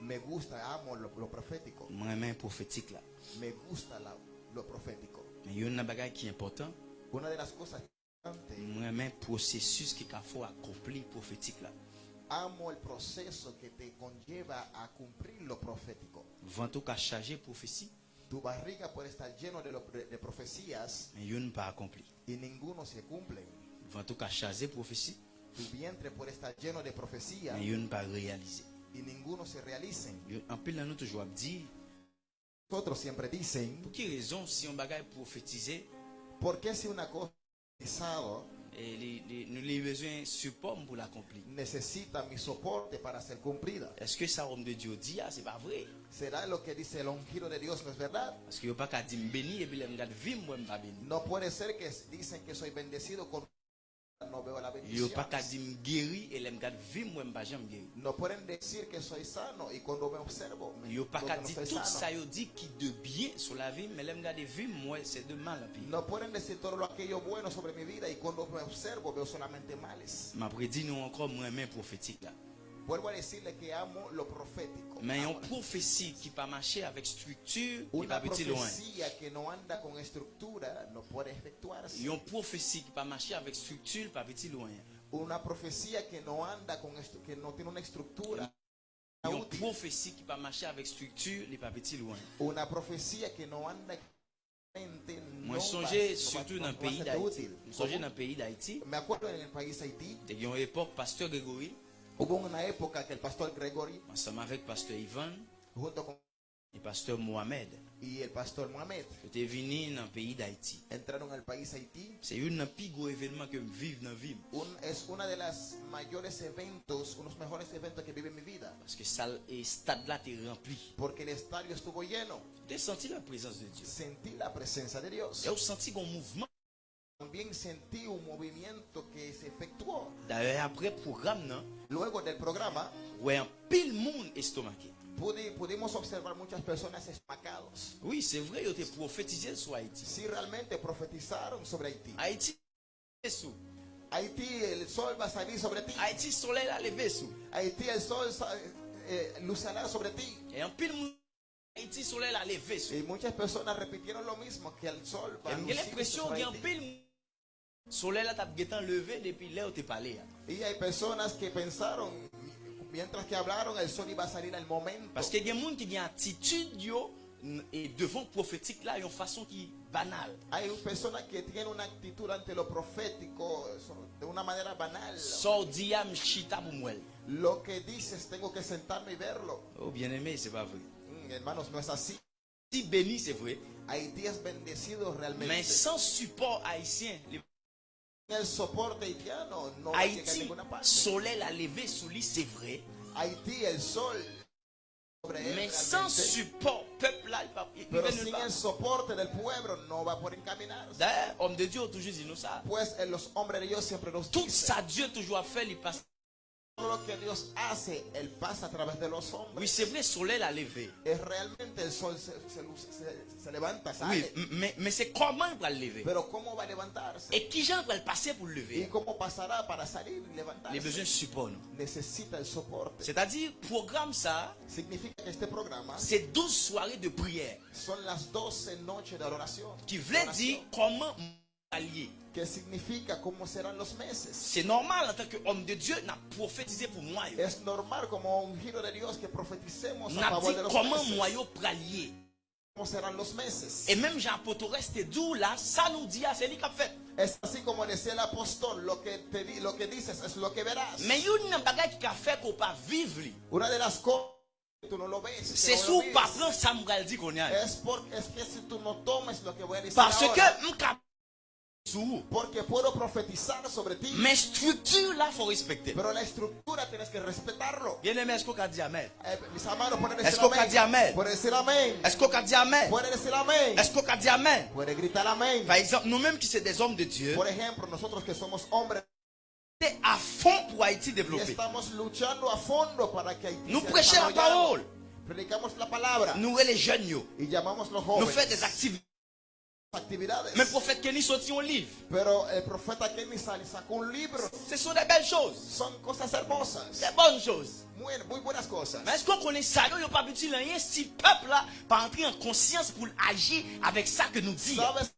S4: Me gusta, amo lo, lo profético.
S5: Moi, un prophétique là.
S4: Me gusta la- lo profético.
S5: Mais il y a une bagage qui est important.
S4: Una de las cosas importantes,
S5: Moi, un processus qui faut accomplir prophétique là.
S4: amo el proceso que te conlleva a cumplir lo profético.
S5: Vent qu'a chargé prophétie,
S4: Tu barriga puede estar lleno de, lo- de- profecías
S5: mais il pas accompli.
S4: y ninguno se cumple.
S5: Vent qu'a chargé prophétie,
S4: Tu vientre puede estar lleno de profecías
S5: mais il pas réalisé.
S4: Y ninguno se realicen.
S5: En pile, nous toujours dit,
S4: Nosotros siempre dicen,
S5: pour quelle raison, si on bagaille prophétiser,
S4: ¿por qué si una cosa
S5: et les, les- nous avons besoin de support pour l'accomplir?
S4: necesita mi soporte para ser cumplida?
S5: Est-ce que ça, homme de Dieu dit, ah, c'est pas vrai?
S4: ¿Será lo que dice el ungido de Dios no es verdad?
S5: Parce que yo pas qu'à dire béni et puis les gars vivre moi pas béni.
S4: No puede ser que dicen que soy bendecido con
S5: Yo pas qu'à dire guéri et les gars vivre moi pas jamais guéri.
S4: No pueden decir que soy sano y cuando me observo
S5: Yo pas qu'à dire tout ça yo dit qui de bien sur la vie mais les gars de vivre moi c'est de mal.
S4: No pueden decir todo lo aquello bueno sobre mi vida y cuando me observo veo solamente males.
S5: M'a prédit nous encore moi main prophétique là. Mais une prophétie qui pas marcher avec structure, qui pas petit loin. Une prophétie qui pas marcher avec structure, pas petit loin.
S4: Una profecía que no anda con que no tiene una estructura.
S5: Une prophétie qui pas marcher avec structure, les pas petit loin.
S4: Anda
S5: Moi
S4: va- va-
S5: surtout dans le
S4: va
S5: pays d'Haïti. Je dans le pays d'Haïti.
S4: Me acuerdo en el país Haití,
S5: Il y a une époque, pasteur Grégory,
S4: Gregory,
S5: ensemble avec pasteur Ivan et pasteur Mohamed,
S4: Mohamed,
S5: étaient venus dans le pays d'Haïti. C'est un des plus gros événements que je vis dans la vie.
S4: Es una de las mayores eventos, unos mejores eventos que vive mi vida,
S5: Parce que et stade là est rempli.
S4: porque el estadio estuvo lleno.
S5: As senti la présence de Dieu.
S4: Sentí la presencia de.
S5: Tu as senti un mouvement.
S4: También sentí un movimiento que se efectuó.
S5: D'ailleurs, après le programme, non,
S4: Luego del programa,
S5: ouais, un pile monde estomaqué.
S4: pudi- pudimos observar muchas personas estomacados.
S5: Oui, c'est vrai, ils ont prophétisé sur Haïti.
S4: Si realmente profetizaron sobre Haití.
S5: Haïti.
S4: Haití, el sol va a salir sobre ti.
S5: Haïti, soleil a.
S4: Haití, el sol eh, lucirá sobre ti.
S5: Et un pile monde, Haïti, soleil a levé sous.
S4: Y muchas personas repitieron lo mismo, que el sol va a lucir sobre Haití.
S5: Soleil là, t'as levé depuis là où t'es parlé. hein.
S4: Y hay personas que pensaron, mientras que hablaron, el sol iba a salir al momento.
S5: Parce qu'il y a des gens qui ont une attitude yo, et devant prophétique là, une façon qui banale.
S4: Hay personas que tienen una actitud ante lo profético de una manera banal.
S5: Sort diam chita moi.
S4: Lo que dices, tengo que sentarme y verlo.
S5: Oh bien aimé, c'est pas vrai.
S4: Mm, hermanos, no es así.
S5: Si béni, c'est vrai.
S4: Haití es bendecido realmente.
S5: Mais sans support haïtien, les Haïti, soleil a levé sous lui, c'est vrai.
S4: Haití, el sol
S5: Mais sans support, peuple là, il va. D'ailleurs, homme de Dieu toujours dit nous ça. Tout ça, Dieu toujours a fait, il passe.
S4: Todo lo que Dios hace, Él pasa a través de los hombres.
S5: Oui, c'est vrai, soleil a levé.
S4: Es realmente el sol se, se luce- se- se levanta, sale.
S5: Oui, m- mais, mais c'est comment il va le lever?
S4: Pero ¿cómo va a levantarse?
S5: Et qui j'en va le passer pour le
S4: ¿Y
S5: lever
S4: cómo pasará para salir y
S5: Les besoins de support. nous.
S4: Necesita el soporte.
S5: C'est-à-dire, programme ça,
S4: Significa que este programa
S5: c'est 12 soirées de prière
S4: son las 12 noches de
S5: qui voulait dire comment allier.
S4: Que significa cómo serán los meses.
S5: C'est normal en tant qu'homme de Dieu, n'a prophétisé pour moi.
S4: Es normal como un giro de Dios que profeticemos a favor de los
S5: comment
S4: meses.
S5: moi yo prallier.
S4: ¿Cómo serán los meses?
S5: Et même Jean Poto reste d'où là, ça nous dit, ah, c'est lui qui a fait.
S4: Es así como decía el apóstol, lo que, te di- lo que dices es lo que verás.
S5: Mais il y a une bagage qui a fait qu'on pas vivre.
S4: Una de las cosas
S5: C'est sous pas prendre ça me dit qu'on y a. Parce que.
S4: Porque puedo profetizar sobre ti,
S5: Mais structure là, faut respecter.
S4: pero la estructura tienes que respetarlo.
S5: Bien aimé, est-ce qu'on a dit amen?
S4: Eh, mis hermanos, pueden
S5: Est-ce qu'on a dit amen?
S4: Decir.
S5: Est-ce qu'on a dit amen?
S4: Decir.
S5: Est-ce qu'on a dit amen?
S4: Gritar.
S5: Par exemple, nous-mêmes qui sommes des hommes de Dieu,
S4: Por ejemplo, nosotros que somos hombres
S5: c'est à fond pour Haïti développer.
S4: estamos luchando a fondo para que Haití
S5: Nous prêchons la parole.
S4: predicamos la palabra
S5: Nous les jeunes, yo.
S4: y llamamos los
S5: nous faisons des activités.
S4: Actividades.
S5: Mais le prophète Kenny sortit un livre.
S4: Pero el profeta Kenny Sali sacó un libro.
S5: Ce sont des belles choses.
S4: Son cosas hermosas,
S5: Des bonnes choses.
S4: muy, muy buenas cosas.
S5: Mais est-ce qu'on connaît ça? Il n'y a pas petit rien si le peuple là, pas entrer en conscience pour agir avec ça que nous dit.
S4: ¿Sabes?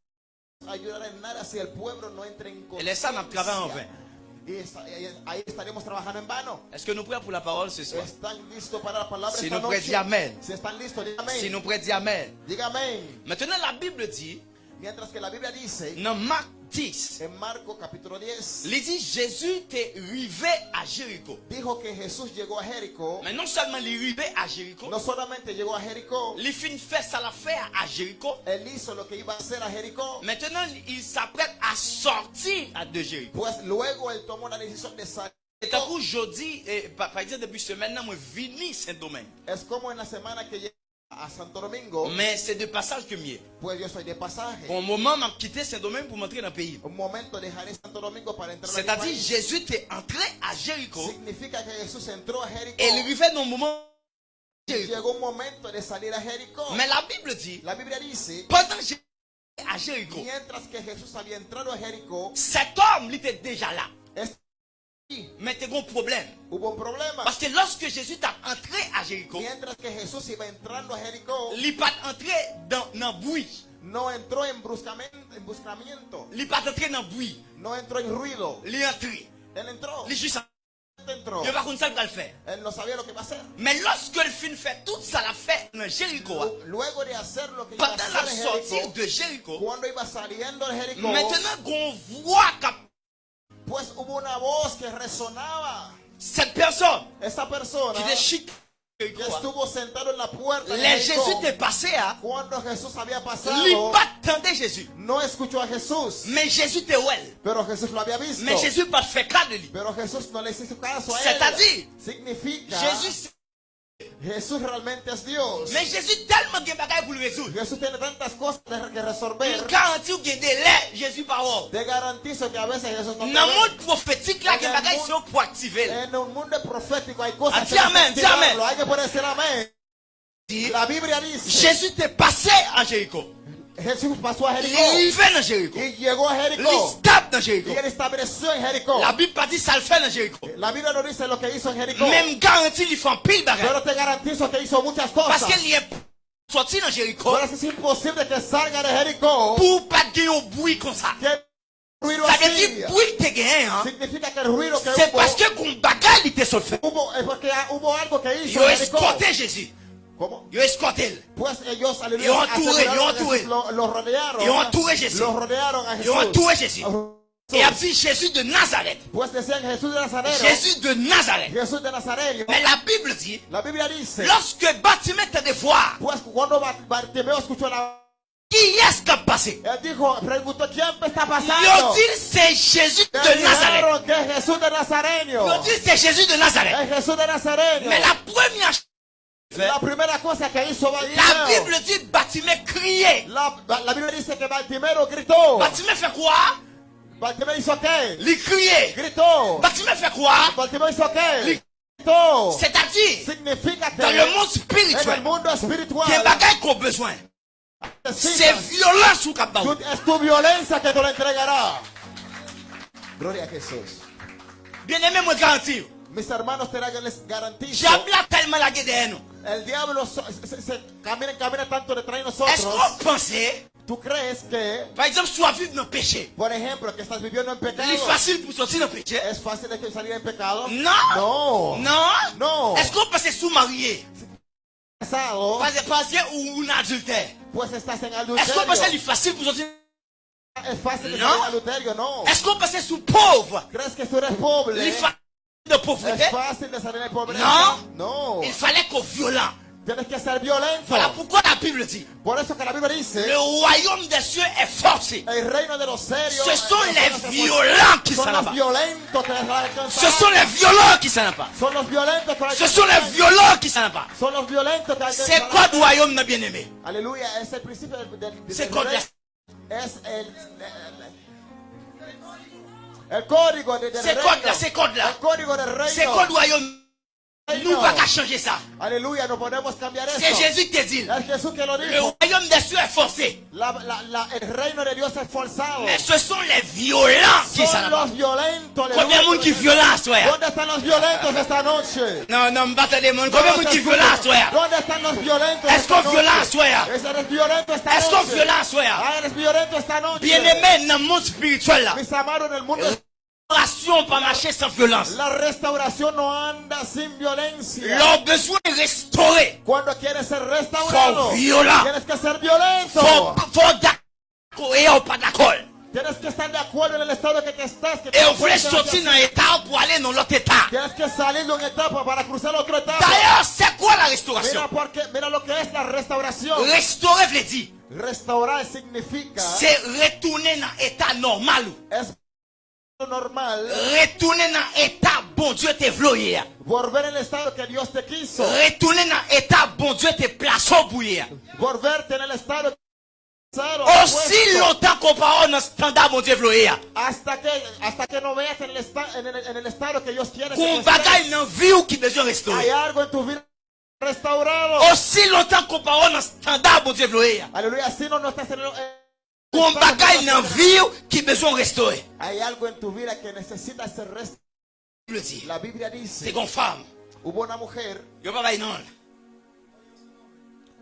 S4: Ayudar en nada si el pueblo no entra en
S5: Et les ça, on travaille en vain.
S4: conciencia. Y esta- y ahí estaremos trabajando en vano.
S5: Est-ce que nous prions pour la parole ce soir?
S4: ¿Están listos para la palabra
S5: Si nous prêtons Amen.
S4: Si están listos, diga amén.
S5: Si nous prêtons Amen.
S4: Diga.
S5: Maintenant, la Bible dit,
S4: Mientras que la Biblia dice
S5: dans Marc 10,
S4: en Marco capítulo 10,
S5: il dit Jésus était arrivé à Jéricho.
S4: dijo que Jesús llegó a Jericó.
S5: Mais non seulement il est arrivé à Jéricho,
S4: No solamente llegó a Jericó,
S5: il fit fait ça l'affaire à Jéricho.
S4: él hizo lo que iba a hacer a Jericó.
S5: Maintenant, il s'apprête à sortir de Jéricho.
S4: Pues luego él tomó la decisión de salir.
S5: Et tant qu'aujourd'hui, eh, par, exemple, depuis semaine, moi, vini Saint-Domingue.
S4: Es como en la semana que a Santo Domingo,
S5: Mais c'est de passage que mieux.
S4: pues yo soy de pasaje.
S5: Pour un moment, m'a quitté Saint-Domingue pour m'entrer dans le pays.
S4: Un momento dejaré Santo Domingo para entrar a mi
S5: C'est-à-dire. Jésus était entré à Jéricho.
S4: Significa que Jesús entró a Jericó.
S5: Et il arrivait dans un moment. Jéricho.
S4: Llegó un momento de salir a.
S5: Mais la Bible dit,
S4: La Biblia dice,
S5: pendant que Jésus était à Jéricho,
S4: mientras que Jesús había entrado a Jericó,
S5: cet homme il était déjà là. Mais il y a un problème. Parce que lorsque Jésus est entré à Jéricho, il n'est pas entré dans, le bruit.
S4: no entró en buscamiento,
S5: Il n'est pas entré dans le bruit.
S4: no entró en ruido.
S5: Il est entré.
S4: Entró,
S5: Il est juste
S4: entró.
S5: Il ne va pas ça le faire.
S4: Él no sabía lo que iba a hacer.
S5: Mais lorsque le fin fait tout ça, l'a fait dans Jéricho,
S4: Luego de hacer lo que iba a
S5: pendant la sortie de Jéricho,
S4: cuando iba saliendo de Jericó,
S5: maintenant qu'on voit
S4: pues hubo una voz que resonaba.
S5: cette personne
S4: Esa persona
S5: qui est chic,
S4: que estuvo sentado en la puerta
S5: les Jésus est passé à
S4: cuando Jesús había pasado,
S5: pas attendait Jésus.
S4: no escuchó a Jesús,
S5: Mais Jésus était well.
S4: pero Jesús lo había visto.
S5: Mais Jésus pas fait cas de lui.
S4: Pero Jesús no le hizo caso a él.
S5: C'est-à-dire,
S4: Significa,
S5: Jésus,
S4: Jesús realmente es Dios.
S5: mais Jésus tellement de bagaille pour le résoudre.
S4: Jesús tiene tantas cosas que
S5: Il
S4: resolver.
S5: garantit qu'il y a des laits, Jésus parole.
S4: Te garantizo que a veces Jesús no
S5: Dans le monde prophétique, là, il y a des bagailles qui sont pour activer.
S4: En un mundo profético hay cosas
S5: di amén, amén.
S4: Hay que decir amén. La Biblia dice,
S5: Jésus était passé à Jéricho.
S4: Jesús pasó a
S5: Il est
S4: Jericó
S5: arrivé dans Jéricho.
S4: y llegó a
S5: Il
S4: Jericó
S5: stable dans Jéricho.
S4: y estableció en Jericó.
S5: La Bible pas dit ça le fait dans Jéricho.
S4: La Biblia no dice lo que hizo en Jericó,
S5: Même garantie, il fait un pile bagaille.
S4: pero te garantizo que hizo muchas
S5: Parce qu'il est sorti dans Jéricho
S4: Pero es imposible que salga de Jericó
S5: pour pas gagner au bruit comme ça.
S4: que
S5: Ça veut dire bruit que hein.
S4: Significa que el ruido que
S5: C'est parce que il fait.
S4: hubo, es porque hubo algo que hizo
S5: escorté Jésus.
S4: ¿Cómo?
S5: Ils ont escorté. Ils ont entouré, ils ont entouré. Ils ont entouré Jésus. Ils ont entouré Jésus. Et a dit Jésus de Nazareth. Jésus de Nazareth. Mais la Bible dit, lorsque Bartimée te de voir, qui est-ce qui a passé
S4: Él dijo, preguntó, ¿quién me está
S5: Ils ont dit c'est Jésus de Nazareth. Ils ont dit c'est Jésus de Nazareth. Mais la première chose,
S4: La primera cosa que hizo
S5: la
S4: Bartimeo.
S5: Bible dit Bartimée criait.
S4: La, la Biblia dice que Bartimeo gritó.
S5: Bartimée fait quoi?
S4: Bartimeo hizo qué?
S5: Il criait.
S4: Gritó.
S5: Bartimée fait quoi?
S4: Bartimeo hizo qué? Gritó.
S5: C'est-à-dire, dans le monde
S4: en el
S5: spirituel,
S4: mundo
S5: il y a
S4: espiritual
S5: bagaille qu'on a besoin. C'est violence ou
S4: tú- es tu violencia que te lo entregará. Gloria a Jesús.
S5: Bien aimé, moi garantis.
S4: Mis hermanos, te les garantizo. El diablo so, se, se, camina, camina tanto detrás de nosotros. ¿Tú crees que?
S5: Por ejemplo, péché.
S4: Por ejemplo, que estás viviendo en pecado.
S5: Es fácil para salir en pecado.
S4: Es fácil de salir en pecado. No. No.
S5: No. No. Es como
S4: pasé
S5: su marié. Casado. Pasé un adulterio.
S4: Pues estás en
S5: adulterio. Es
S4: como
S5: pasé fácil para salir
S4: es fácil de
S5: no.
S4: salir adulterio, no.
S5: Es como pasé su pobre.
S4: ¿Crees que tú eres pobre?
S5: De pauvreté
S4: ¿Es fácil de salir en pobreza?
S5: No.
S4: No.
S5: Il fallait qu'on violent. Voilà pourquoi la Bible dit le royaume des cieux est forcé. Ce sont
S4: eh,
S5: les violents qui s'en abattent. Ce sont les violents qui s'en abattent. Ce sont les violents qui s'en abattent. C'est quoi le royaume,
S4: de, del
S5: C'est quoi là? C'est quoi là?
S4: El código del reino.
S5: C'est quoi le royaume Nous pas changer ça. C'est. Jésus qui te dit. Le royaume des cieux est forcé.
S4: La- la- la- el reino de Dios es forzado.
S5: Mais ce sont les violents qui sont
S4: los violentos.
S5: Combien de monde qui violent à soi?
S4: ¿Dónde están los violentos esta noche?
S5: Non, non, m'battez des monde. Combien de monde qui violent à soi?
S4: ¿Dónde están los violentos
S5: Est-ce qu'on violent à soi?
S4: Es- Eres violento esta
S5: Est-ce qu'on violent à soi?
S4: Ah, eres violento esta noche.
S5: Bien-aimé, dans le monde spirituel là.
S4: Mis amados, en el mundo
S5: Restauration marcher sans violence.
S4: la restauración no anda sin violencia.
S5: Leur besoin est restauré.
S4: Cuando quieres ser restaurado,
S5: violent.
S4: tienes que ser violento.
S5: Faut, faut d'accord pas d'accord.
S4: Tienes que estar de acuerdo en el estado que te estás. Que
S5: sortir pour aller dans l'autre état.
S4: Tienes que salir de una etapa para cruzar otra etapa.
S5: D'ailleurs, c'est quoi la restauration?
S4: Mira, porque, mira lo que es la restauración.
S5: Restaurer veut dire,
S4: Restaurar significa
S5: c'est retourner dans l'état normal.
S4: es normal
S5: Retourner dans l'état bon Dieu te vloyé.
S4: volver en el estado que Dios te quiso.
S5: Retourner dans l'état bon Dieu te placé pour y.
S4: Volverte en el estado cero,
S5: Aussi longtemps qu'on parle dans le standard Dieu vloyé.
S4: hasta que hasta que no veas en el, esta- en el, en el estado que Dios quiere que
S5: Qu'on bagaille dans vie ou qui besoin
S4: hay
S5: restaurer.
S4: algo en tu vida restaurado.
S5: Aussi longtemps qu'on parle dans le standard Dieu vloyé.
S4: Aleluya, si no, no estás en el,
S5: bagaille dans vie ou qui besoin restaurer.
S4: Hay algo en tu vida que necesita ser restaurado.
S5: Le dit.
S4: La Biblia
S5: C'est
S4: dice,
S5: qu'on femme.
S4: hubo una mujer,
S5: Yo pas bailler non.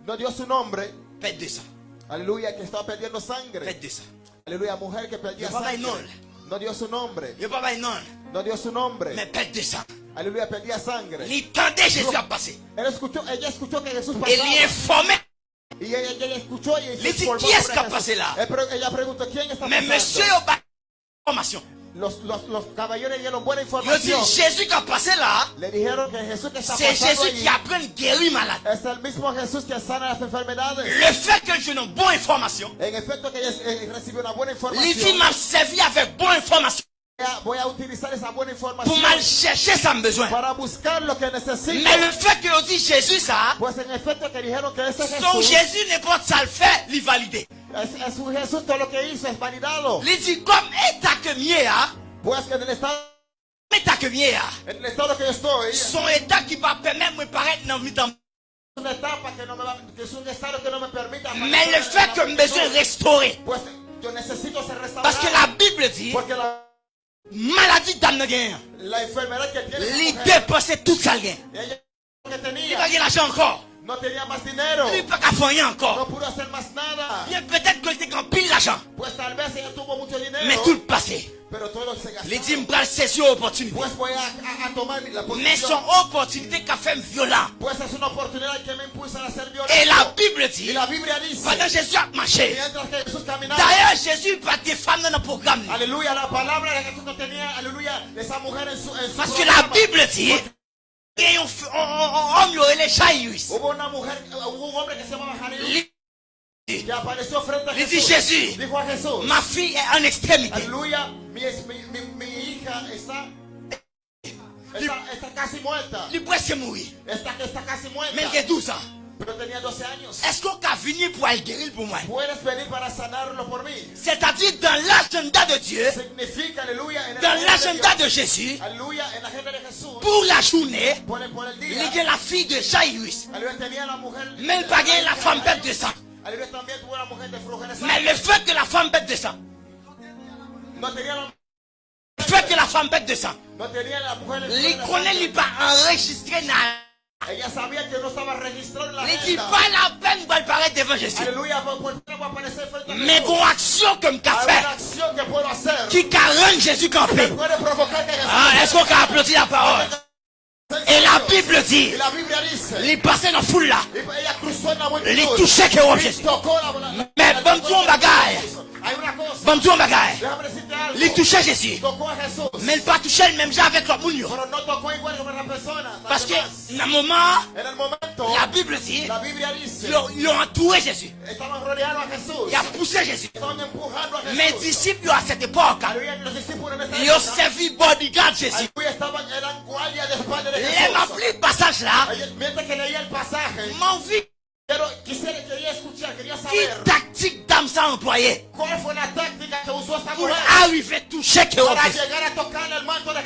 S4: no dio su nombre,
S5: Pète de ça.
S4: aleluya, que estaba perdiendo sangre.
S5: Pète de ça.
S4: Aleluya, mujer que perdía
S5: Yo papá y
S4: sangre. No dio su nombre,
S5: Yo pas bailler non.
S4: no dio su nombre.
S5: Mais pète de ça.
S4: Aleluya, perdía sangre.
S5: Il tendait Jésus à passer.
S4: Él escuchó, ella escuchó que Jesús
S5: Et
S4: pasaba.
S5: il informait.
S4: Y ella, ella escuchó y
S5: Le dit, "¿Qui est-ce
S4: sobre
S5: qui a
S4: Jesús?"
S5: passé là?
S4: Pero ella preguntó, ¿quién está
S5: Mais monsieur, yo pas information.
S4: Los, los, los caballeros dieron buena
S5: Yo
S4: información.
S5: Jésus qui a passé là.
S4: Le dijeron que Jesús que está
S5: C'est
S4: pasando
S5: Jésus
S4: allí
S5: qui apprend guérir malade.
S4: es el mismo Jesús que sana las enfermedades.
S5: Le fait que je n'ai bonne information.
S4: En efecto que ella eh, recibió una buena
S5: Il dit
S4: información.
S5: m'a servi avec bonne information. Pour mal chercher sans besoin. Mais le fait que dit Jésus ça. Son Jésus n'importe ça le fait, il valide.
S4: es, es un Jesús, todo lo que hizo es validado.
S5: Il dit comme état que hein?
S4: Que en el estado,
S5: État que hein?
S4: que
S5: Son état qui va permettre de paraître dans Mais le fait que me besoin restaurer. Parce que la Bible dit, maladie d'âme
S4: mujer,
S5: dépense tout ça Il va gagner l'argent encore.
S4: No tenía más dinero.
S5: Il pas qu'à faire
S4: No
S5: encore.
S4: pudo hacer más nada.
S5: Bien peut-être que était en pile l'argent.
S4: Pues tal vez ella tuvo mucho dinero.
S5: Mais tout le passé.
S4: Pero todo se gastó.
S5: Il dit, me prend saisir opportunité.
S4: Pues voy a, a- a tomar la
S5: Mais son opportunité qu'a fait violent.
S4: Pues es una oportunidad que me impulsa a ser violento.
S5: Et la Bible dit,
S4: la
S5: pendant Jésus a marché. D'ailleurs, Jésus pas des femmes dans le programme.
S4: la de tenía, en su, en su
S5: Parce que la. Bible dit,
S4: Gen yon om yo ele Jairus. Li di Jésus,
S5: ma fille est en extrémité.
S4: Alléluia, mi, mi, mi hija está, está, está casi muerta.
S5: Li presque mourir.
S4: Está, está casi muerta.
S5: Mais il y a 12 ans.
S4: Pero tenía 12 años.
S5: Est-ce qu'on a venu pour aller guérir pour moi?
S4: Puedes venir para sanarlo por mí.
S5: C'est-à-dire dans l'agenda de Dieu,
S4: Significa, aleluya, en el
S5: dans
S4: de
S5: l'agenda de Jésus,
S4: Aleluya, en la agenda de Jesús.
S5: pour la journée,
S4: Por el, por el
S5: il y a la fille de Jairus.
S4: Aleluya, tenía la mujer.
S5: Même pas gagné la femme bête de sang.
S4: Aleluya, también tuvo la mujer de flujo de
S5: Mais le fait que la femme bête de sang,
S4: No tenía la,
S5: le fait que la femme bête de sang,
S4: no tenía la mujer de flujo
S5: les
S4: de
S5: connaît, il pas enregistré dans
S4: Ella sabía que no estaba registrado en la
S5: Il dit pas la peine de paraître devant Jésus. Mais bon action fait,
S4: que puedo hacer.
S5: qui rendu Jésus campé. Ah, est-ce qu'on a applaudi la parole? Et la Bible dit, il passait dans la foule là. touchait que oh
S4: Y
S5: Jésus. Mais bon. Bon bagaille.
S4: Déjame decirte algo.
S5: Il touchait Jésus. Mais il pas touché le même genre avec
S4: como la persona.
S5: Parce que, dans moment, la Bible dit, ils ont- ils ont entouré Jésus.
S4: estaban rodeando a Jesús.
S5: Il a poussé Jésus. Mes disciples à cette époque, ils ont servi bodyguard Jésus. Les le passage là, m'envie
S4: saber
S5: tactique d'âme ça employé pour arriver à toucher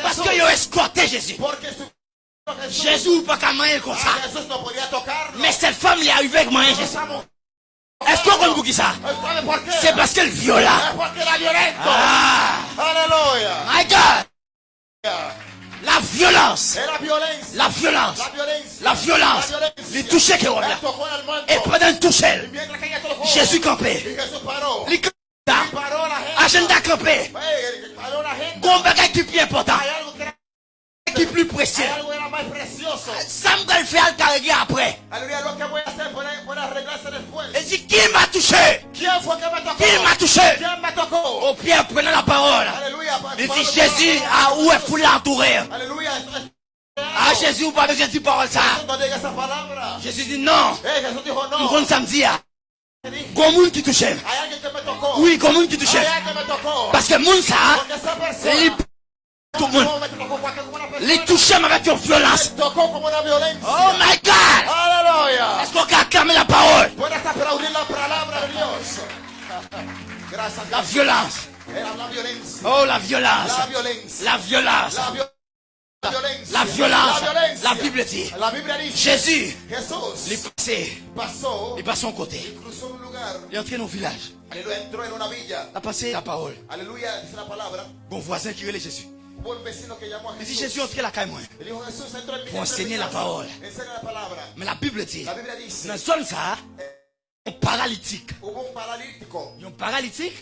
S5: Parce qu'ils ont escorté Jésus. Jésus ou pas qu'à manger comme ça.
S4: Podía tocarlo.
S5: Mais cette femme est arrivée avec moyen Jésus. Est-ce qu'on comprend qui ça? C'est parce qu'elle viola. Ah,
S4: Aleluya.
S5: my God. La violence. La violence.
S4: La
S5: violence. Les toucher
S4: el manto.
S5: Et pendant
S4: ella tocó.
S5: Jésus
S4: gente.
S5: agenda campé. Gon bagay qui plus important, qui plus précieux. Ça me va le carré après. Elle dit, qui m'a touché? Qui m'a touché? Au Pierre prenant la parole. Il dit, Jésus, ah, où est pour l'entourer? Ah, Jésus, ou pas besoin de dire parole ça. Jésus dit, non.
S4: Eh, no.
S5: Nous comptons samedi, ah.
S4: ¿Qué dijo?
S5: Gon moun qui touche. Oui, moun qui touche. Parce que moun tout le monde, les toucher avec une violence. Oh my God! Est-ce qu'on peut acclamer la parole?
S4: La
S5: violence. Oh, la violence.
S4: La
S5: violence.
S4: La
S5: violence.
S4: La
S5: Bible dit. Jésus, il est passé,
S4: pasó.
S5: il passe son côté. Il est entré dans le village. Il a passé la parole. Bon voisin qui relève Jésus. Il dit. Jésus entré la caille moi.
S4: Y dijo Jesús entró en mi
S5: Pour
S4: entró en mi
S5: enseigner la parole. Mais la Bible dit, dans zone ça, un paralytique.
S4: Un
S5: paralytique,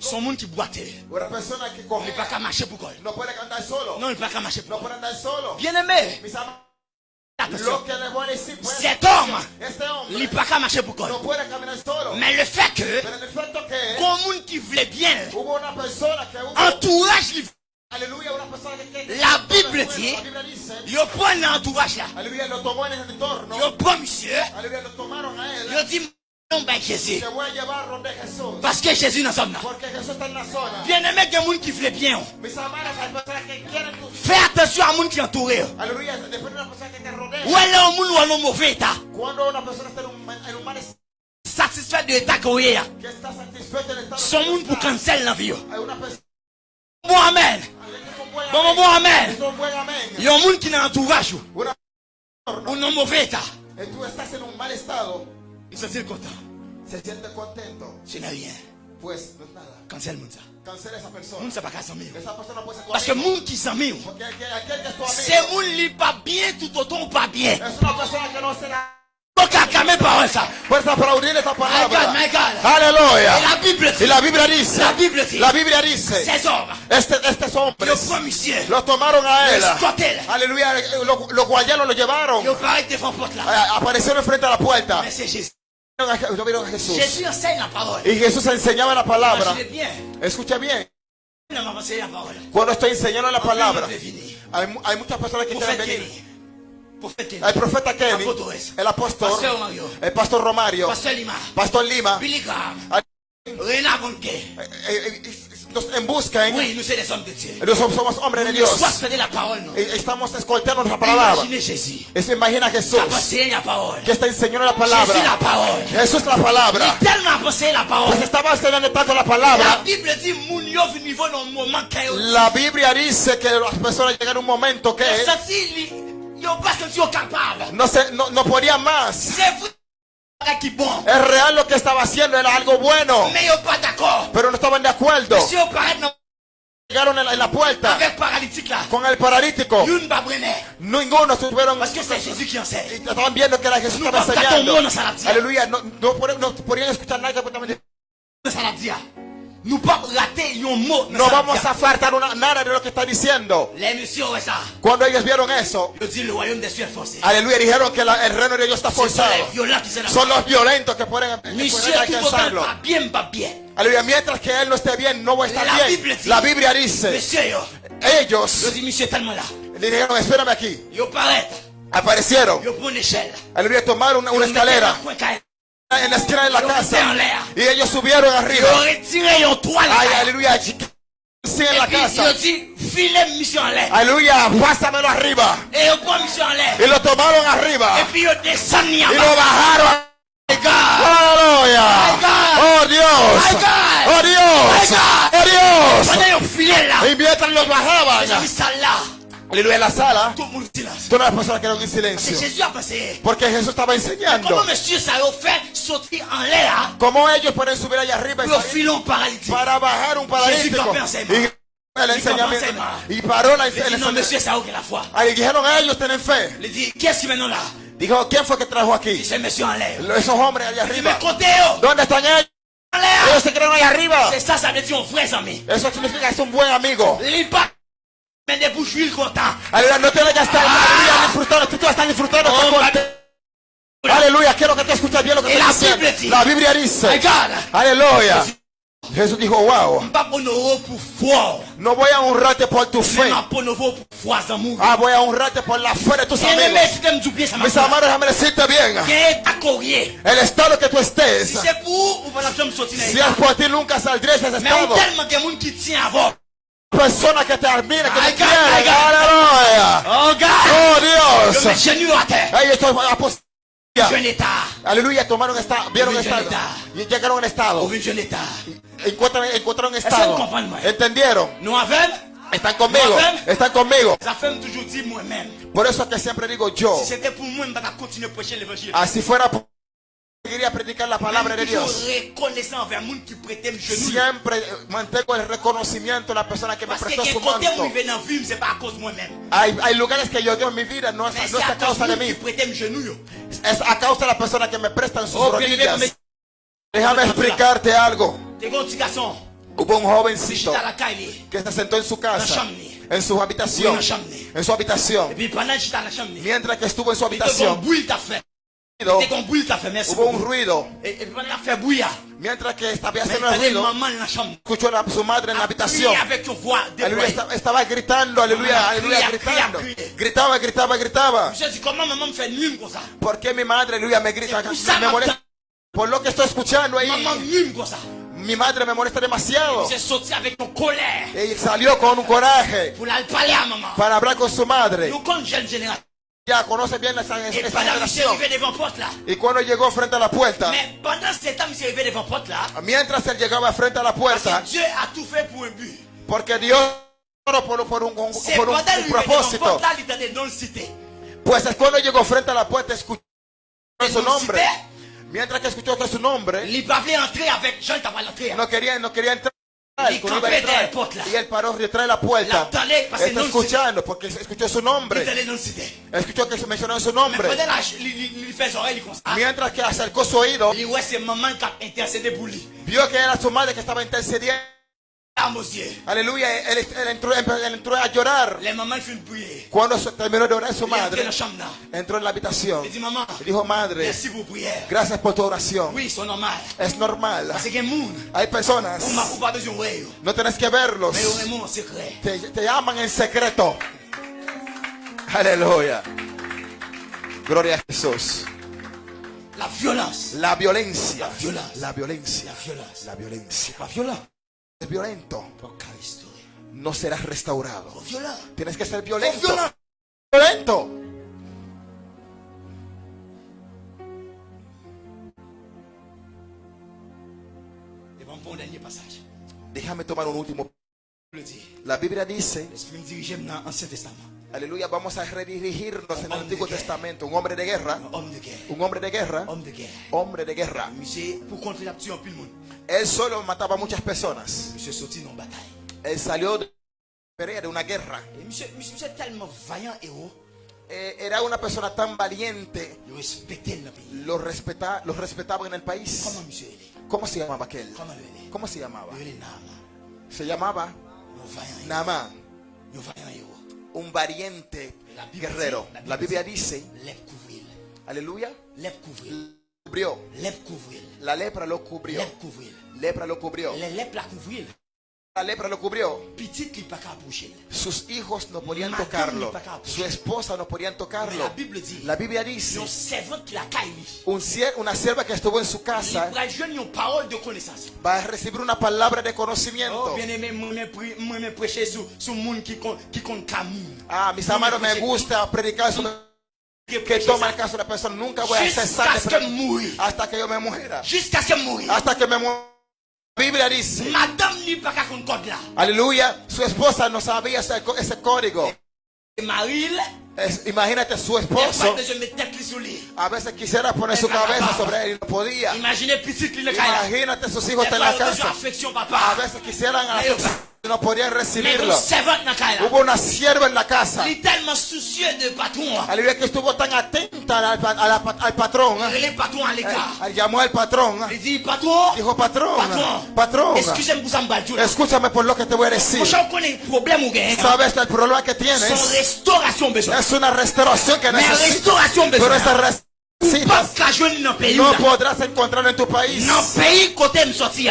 S5: son monde qui
S4: que
S5: Il n'est pas qu'à marcher pour quoi. Non, il n'est pas qu'à marcher pour. Bien aimé, Cet homme, il n'est pas qu'à marcher pour quoi. Mais le fait que, comme monde qui voulait bien, entourage, La Bible dit- il prend l'entourage là. Il prend monsieur, il dit, non, ben Jésus. Parce que Jésus dans
S4: zona.
S5: Bien aimé, il y a des gens qui voulaient bien. Fais attention à gens qui
S4: te rodea,
S5: Ou est monde ou en mauvais état. Satisfait de l'état qu'on est. Son monde pour cancel la vie. Bon amen. Bon, bon amen. Il y a un monde qui n'a entourage ou en mauvais état.
S4: tú estás en un mal estado,
S5: Il se dit content.
S4: se siente contento,
S5: Ce n'est rien.
S4: pues no nada.
S5: Cancel monde ça.
S4: Cancela a esa persona.
S5: Pas qu'à s'en mettre.
S4: Esa persona puede ser tu
S5: Parce que monde qui
S4: tu
S5: C'est monde qui pas bien tout autant ou pas bien.
S4: es una persona que no se Puedes aplaudir esta palabra.
S5: My God, my God.
S4: Aleluya.
S5: La Biblia,
S4: y la Biblia dice.
S5: La Biblia, dice,
S4: la Biblia dice. Este, estos hombres. Lo los tomaron a él. Aleluya. Los, los guayanos lo llevaron.
S5: A,
S4: eh, aparecieron frente a la puerta. ¿Vieron A Jesús. Y Jesús enseñaba la palabra. Escucha bien. Cuando estoy enseñando la palabra, hay, hay muchas personas que quieren venir. El profeta
S5: Kevin,
S4: el apóstol, el pastor Romario, pastor Lima, eh, eh, eh, nos
S5: embuscan.
S4: Nosotros somos hombres de Dios. Estamos escoltando la palabra. Imagina a Jesús. Que está enseñando la palabra. Jesús la palabra. Pues tanto la palabra. La Biblia dice que las personas llegan a un momento que no, se, no, no podía más. Es real lo que estaba haciendo, era algo bueno. Pero no estaban de acuerdo. Llegaron en la, en la puerta con el paralítico. Ninguno estuvieron. Estaban viendo que era Jesús estaba enseñando. Aleluya. No, no, no podían escuchar nada
S5: completamente.
S4: No vamos a faltar una, nada de lo que está diciendo. Cuando ellos vieron eso, aleluya, dijeron que la, el reino de Dios está forzado. Son los violentos que pueden, que pueden alcanzarlo. Aleluya, mientras que él no esté bien, no va a estar bien. la Biblia dice, ellos le dijeron, espérame aquí. Aparecieron. Aleluya, tomaron una, una escalera en la esquina de la casa. Y ellos subieron arriba. Ay, aleluya. en la casa. Aleluya, pásamelo arriba. Y lo tomaron arriba. Y lo bajaron. Aleluya. Oh Dios. Oh Dios. Oh Dios. Y mientras bajaban. Aleluya, en la sala, todas las personas quedaron en silencio. Porque Jesús estaba enseñando. Cómo ellos pueden subir allá arriba y para bajar un paralítico. El enseñamiento. Y paró la
S5: enseñanza.
S4: Ahí dijeron a ellos tienen fe.
S5: Le dije, ¿quién es vino là?
S4: Dijo, ¿quién fue que trajo aquí? Esos hombres allá arriba. ¿Dónde están ellos? Ellos se quedaron allá arriba. Eso significa que es un buen amigo.
S5: Me de conta.
S4: Aleluya, no te vayas tan aleluya, disfrutando, tú, tú estás disfrutando.
S5: Oh,
S4: aleluya, quiero que te escuches bien lo que te
S5: la
S4: dice.
S5: Biblia, tí.
S4: la Biblia dice. Aleluya. Jesús dijo, wow. No voy a honrarte por tu fe. Ah, voy a honrarte por la fe de tus amigos. Mis amados, déjame decirte bien. El estado que tú estés.
S5: Si
S4: es por ti, nunca saldrías de ese estado persona que te admira, que te quiere.
S5: Oh, God. oh
S4: Dios.
S5: Yo me.
S4: Ahí estoy apostando. Tomaron esta, vieron estado. Encuentran, encontraron estado. ¿Entendieron? Están conmigo, están conmigo. Por eso que siempre digo yo.
S5: Si fuera
S4: por seguiré a predicar la palabra de Dios. Siempre eh, mantengo el reconocimiento de la persona que me prestó su manto. Hay, hay lugares que yo dio en mi vida, no es, no es a causa de mí. Es a causa de la persona que me prestan sus rodillas. Déjame explicarte algo. Hubo un jovencito que se sentó en su casa, en su habitación, en su habitación. Mientras que estuvo en su habitación, hubo un ruido. Mientras que estaba haciendo el ruido, escuchó a su madre en la habitación. Aleluya, estaba, estaba gritando, aleluya, aleluya, gritando. Gritaba, gritaba, gritaba. ¿Por qué mi madre, aleluya, me grita? Me molesta. Por lo que estoy escuchando ahí. Mi madre me molesta demasiado. Y salió con un coraje para hablar con su madre. Ya conoce bien esa,
S5: et
S4: esa generación.
S5: porte là,
S4: Y cuando llegó frente a la puerta,
S5: mais pendant ce temps, je suis arrivé devant la porte là,
S4: mientras él llegaba frente a la puerta,
S5: que Dieu a tout fait pour un but.
S4: porque Dios por, por, por un, por un- un propósito,
S5: là,
S4: pues es cuando llegó frente a la puerta, escuchó su nombre.
S5: cité,
S4: Mientras que escuchó que su nombre,
S5: il avec Jean, l'entrée.
S4: no quería, no quería entrar.
S5: Y, trae,
S4: y él paró la puerta. Está escuchando porque escuchó su nombre. Escuchó que se mencionó su nombre. Mientras que acercó su oído, vio que era su madre que estaba intercediendo. Aleluya, él, entró, a llorar. Cuando terminó de orar su madre, entró en la habitación. Y dijo, madre, gracias por tu oración. Es normal. Hay personas, no tienes que verlos. Te, te llaman en secreto. Aleluya. Gloria a Jesús.
S5: La violencia.
S4: La violencia.
S5: La violencia.
S4: La violencia.
S5: La
S4: violencia es violento, no serás restaurado. Tienes que ser violento.
S5: Violento.
S4: Déjame tomar un último. La Biblia dice Aleluya, vamos a redirigirnos en el Antiguo Testamento. Un hombre de guerra.
S5: Un
S4: hombre de guerra. Hombre de guerra. Él solo mataba a muchas personas. Él salió de una guerra. Eh, era una persona tan valiente. Lo, respeta, lo respetaba en el país. ¿Cómo se llamaba aquel? ¿Cómo se llamaba? Se llamaba Naamán
S5: un
S4: valiente guerrero. La Biblia dice, aleluya, cubrió. La lepra lo cubrió. Lepra lo cubrió.
S5: La lepra cubrió.
S4: La lepra lo cubrió. Sus hijos no podían tocarlo. Su esposa no podían tocarlo.
S5: La
S4: Biblia dice,
S5: un
S4: cier una sierva que estuvo en su casa
S5: va
S4: a recibir una palabra de conocimiento. Ah, mis amados, me gusta predicar sobre
S5: que
S4: toma el caso de la persona. Nunca voy a cesar hasta que yo me muera. Hasta que me muera. Biblia dice.
S5: Madame ni para con código.
S4: Aleluya. Su esposa no sabía ese, ese código. Es, imagínate su esposo. A veces quisiera poner su cabeza sobre él y no podía. Imagínate sus hijos en la casa. A veces quisieran afección. No podían recibirlo. Hubo una sierva en la casa.
S5: Il est tellement soucieux de patron.
S4: Aleluya que estuvo tan atenta al, a la- al patrón. ¿eh? Eh, Llamó al patrón. ¿eh?
S5: Il dit, patron,
S4: Dijo, patrón, patrón, escúchame por lo que te voy a decir.
S5: Gain.
S4: Sabes el problema que tienes es una restauración que
S5: Mais
S4: necesitas. Pero necesitas
S5: le pays.
S4: no podrás encontrarlo en tu país.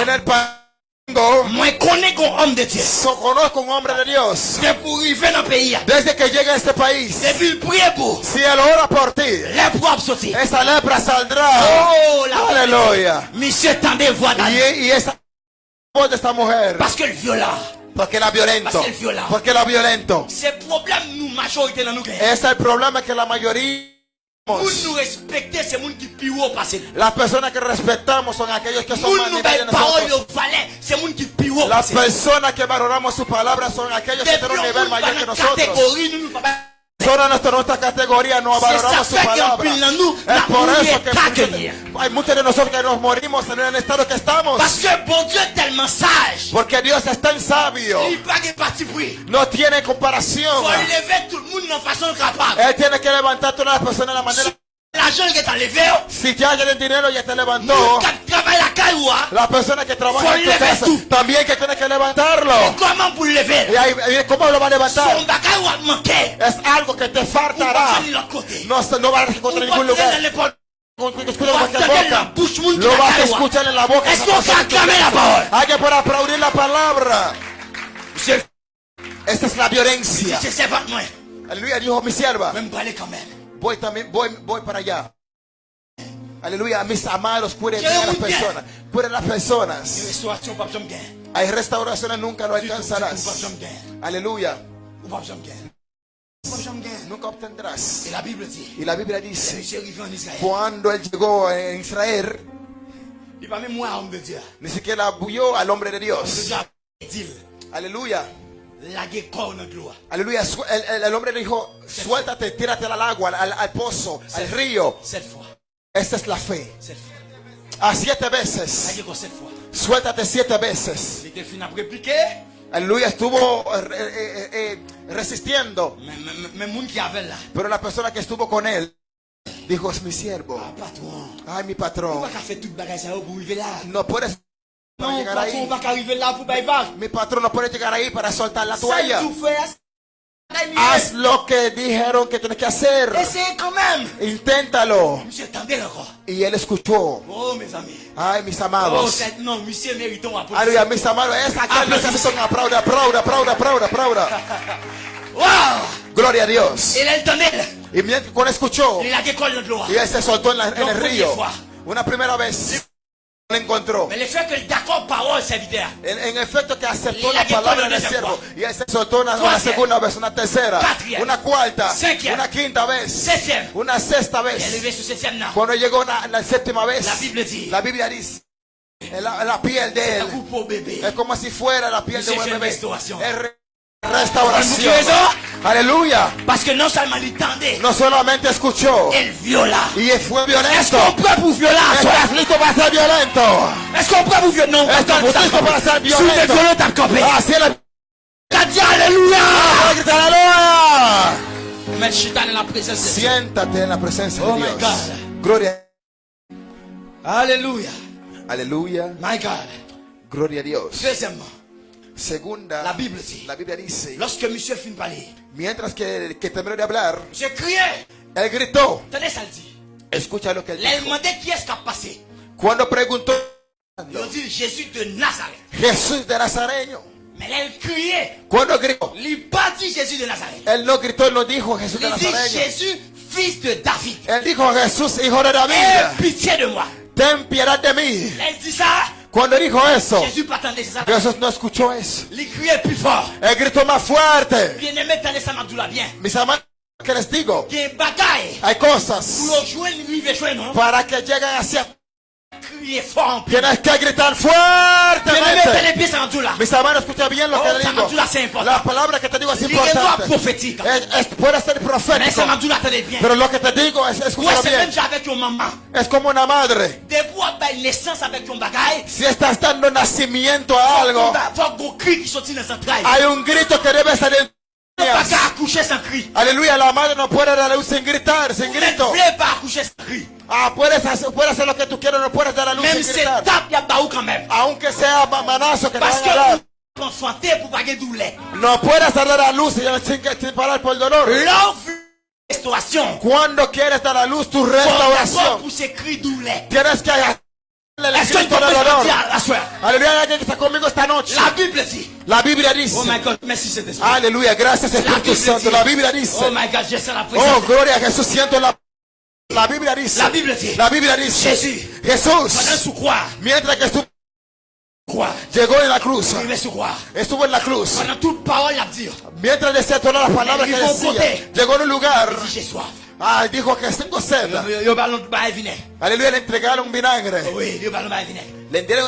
S4: En el país.
S5: me conozco un hombre de Dios.
S4: So, conozco un hombre de Dios. Desde que llega a este país. Si él ora por ti. Esa lepra saldrá.
S5: Oh, la
S4: Aleluya. Y, y esa voz de esta mujer.
S5: Porque él viola.
S4: Porque la violento. Porque la violento. Ese es el problema que la mayoría las personas que respetamos son aquellos que son más de nosotros. Las personas que valoramos su palabra son aquellos que tienen un nivel mayor que nosotros. Solo nuestra, nuestra categoría no valoramos su palabra. Es por eso que hay muchos de nosotros que nos morimos en el estado que estamos. Porque Dios es tan sabio. No tiene comparación. Él tiene que levantar a todas las personas de la manera
S5: la
S4: que está feo. Dinero ya te levantó.
S5: La,
S4: persona que trabaja en tu casa, también que tiene que levantarlo. Y ¿Cómo lo va a levantar? Es algo que te faltará. No, no vas a encontrar ningún lugar. Lo vas a escuchar en la boca. Hay que para la palabra. Esta es la violencia. El dijo mi voy también, voy, voy para allá. Aleluya, mis amados, cuiden bien a las personas. Cuiden las personas. Hay restauraciones, nunca lo alcanzarás. Aleluya. Nunca obtendrás. Y la Biblia dice, cuando él llegó a Israel, ni siquiera vio al hombre de Dios. Aleluya. Aleluya. El, el, hombre dijo, suéltate, tírate al agua, al, al pozo, al río. Esta es la fe. A siete veces. Suéltate siete veces. Aleluya estuvo eh, eh, eh, resistiendo. Pero la persona que estuvo con él dijo, es mi siervo. Ay, mi patrón. No puedes
S5: Patrón,
S4: llegar. Mi patrón no puede ahí para soltar la toalla. Haz lo que dijeron que tienes que hacer. Inténtalo. Y él escuchó. Ay, mis amados. Mis amados. Se aplauda, Gloria a Dios. Y mientras escuchó, y él se soltó en el río. Una primera vez la encontró. En, en, efecto que aceptó
S5: la
S4: palabra del siervo. Y aceptó una, una, segunda vez, una tercera, una cuarta, una quinta vez, una sexta vez. Cuando llegó la, la séptima vez,
S5: la
S4: Biblia dice. La, la piel de él. es como si fuera la piel de un bebé
S5: restauración.
S4: Es re- restauración.
S5: ¿Escuchó eso?
S4: Aleluya.
S5: Parce que non seulement il tendait,
S4: No solamente escuchó,
S5: il viola.
S4: y fue
S5: Est-ce
S4: violento.
S5: qu'on prêt pour violer
S4: ¿Estás listo para ser violento?
S5: Est-ce qu'on prêt pour violer Non, pas
S4: ¿Estás
S5: comme ça.
S4: listo para ser violento?
S5: t'as.
S4: Así es la...
S5: T'as dit Alléluia.
S4: ¡Aleluya!
S5: Mais je suis dans la présence de Dieu.
S4: Siéntate en la presencia
S5: Oh
S4: de
S5: my
S4: Dios.
S5: God.
S4: Gloria.
S5: Alléluia.
S4: Aleluya.
S5: My God.
S4: Gloria a Dios.
S5: Deuxièmement,
S4: Segunda,
S5: la Bible dit,
S4: la Biblia dice,
S5: lorsque monsieur finit de parler,
S4: mientras que, que terminó de hablar,
S5: j'ai crié.
S4: él gritó,
S5: dit.
S4: escucha lo que él
S5: demandé qui est-ce qui a passé.
S4: Cuando preguntó,
S5: dit Jésus de Nazareth.
S4: Jesús de Nazareño.
S5: Mais il criait.
S4: Cuando gritó,
S5: Il n'a pas dit Jésus de Nazareth.
S4: él no gritó, él no dijo Jesús de Nazareño.
S5: Jésus, fils de David.
S4: Él dijo Jesús, hijo de
S5: Aie
S4: David,
S5: pitié de moi.
S4: ten piedad de mí.
S5: Il dit ça.
S4: Cuando dijo eso, Jesús no escuchó eso. Él gritó más fuerte. Mis amados, que les digo, hay cosas para que lleguen hacia
S5: crier fort en plus.
S4: Tienes que gritar fuertemente. Mis hermanos, escucha bien lo que digo. La palabra que te digo es importante. Es, es, puede ser profético. Pero lo que te digo es,
S5: escucha
S4: bien. Es como una madre. Si estás dando nacimiento a algo, hay un grito que debe salir Aleluya, la madre no puede dar a luz sin gritar, sin grito. Ah, puedes hacer, puedes hacer lo que tú quieras, no puedes dar a luz sin gritar. Aunque sea manazo que te van a dar. No puedes dar a luz sin, sin parar por
S5: el dolor.
S4: Cuando quieres dar a luz tu restauración, tienes que
S5: soeur?
S4: Aleluya, alguien que está conmigo esta noche.
S5: La Bible dit.
S4: La Biblia dice.
S5: Oh my God, merci cet esprit.
S4: Aleluya, gracias
S5: La
S4: Espíritu
S5: Bible
S4: Santo.
S5: dit.
S4: La Biblia dice.
S5: Oh my God, je sens la
S4: Oh, gloria a Jesús, siento la... La Biblia dice.
S5: La Bible dit.
S4: La Biblia dice.
S5: Jesús.
S4: Jesús.
S5: Sous croix.
S4: Mientras que estuvo, llegó en la cruz. Estuvo en la cruz. Mientras decía todas las palabras que decía. Llegó en un lugar.
S5: Il dit.
S4: Ah, dijo que
S5: bain vinaigre.
S4: Aleluya, le entregaron un vinagre.
S5: Oui.
S4: Le dieron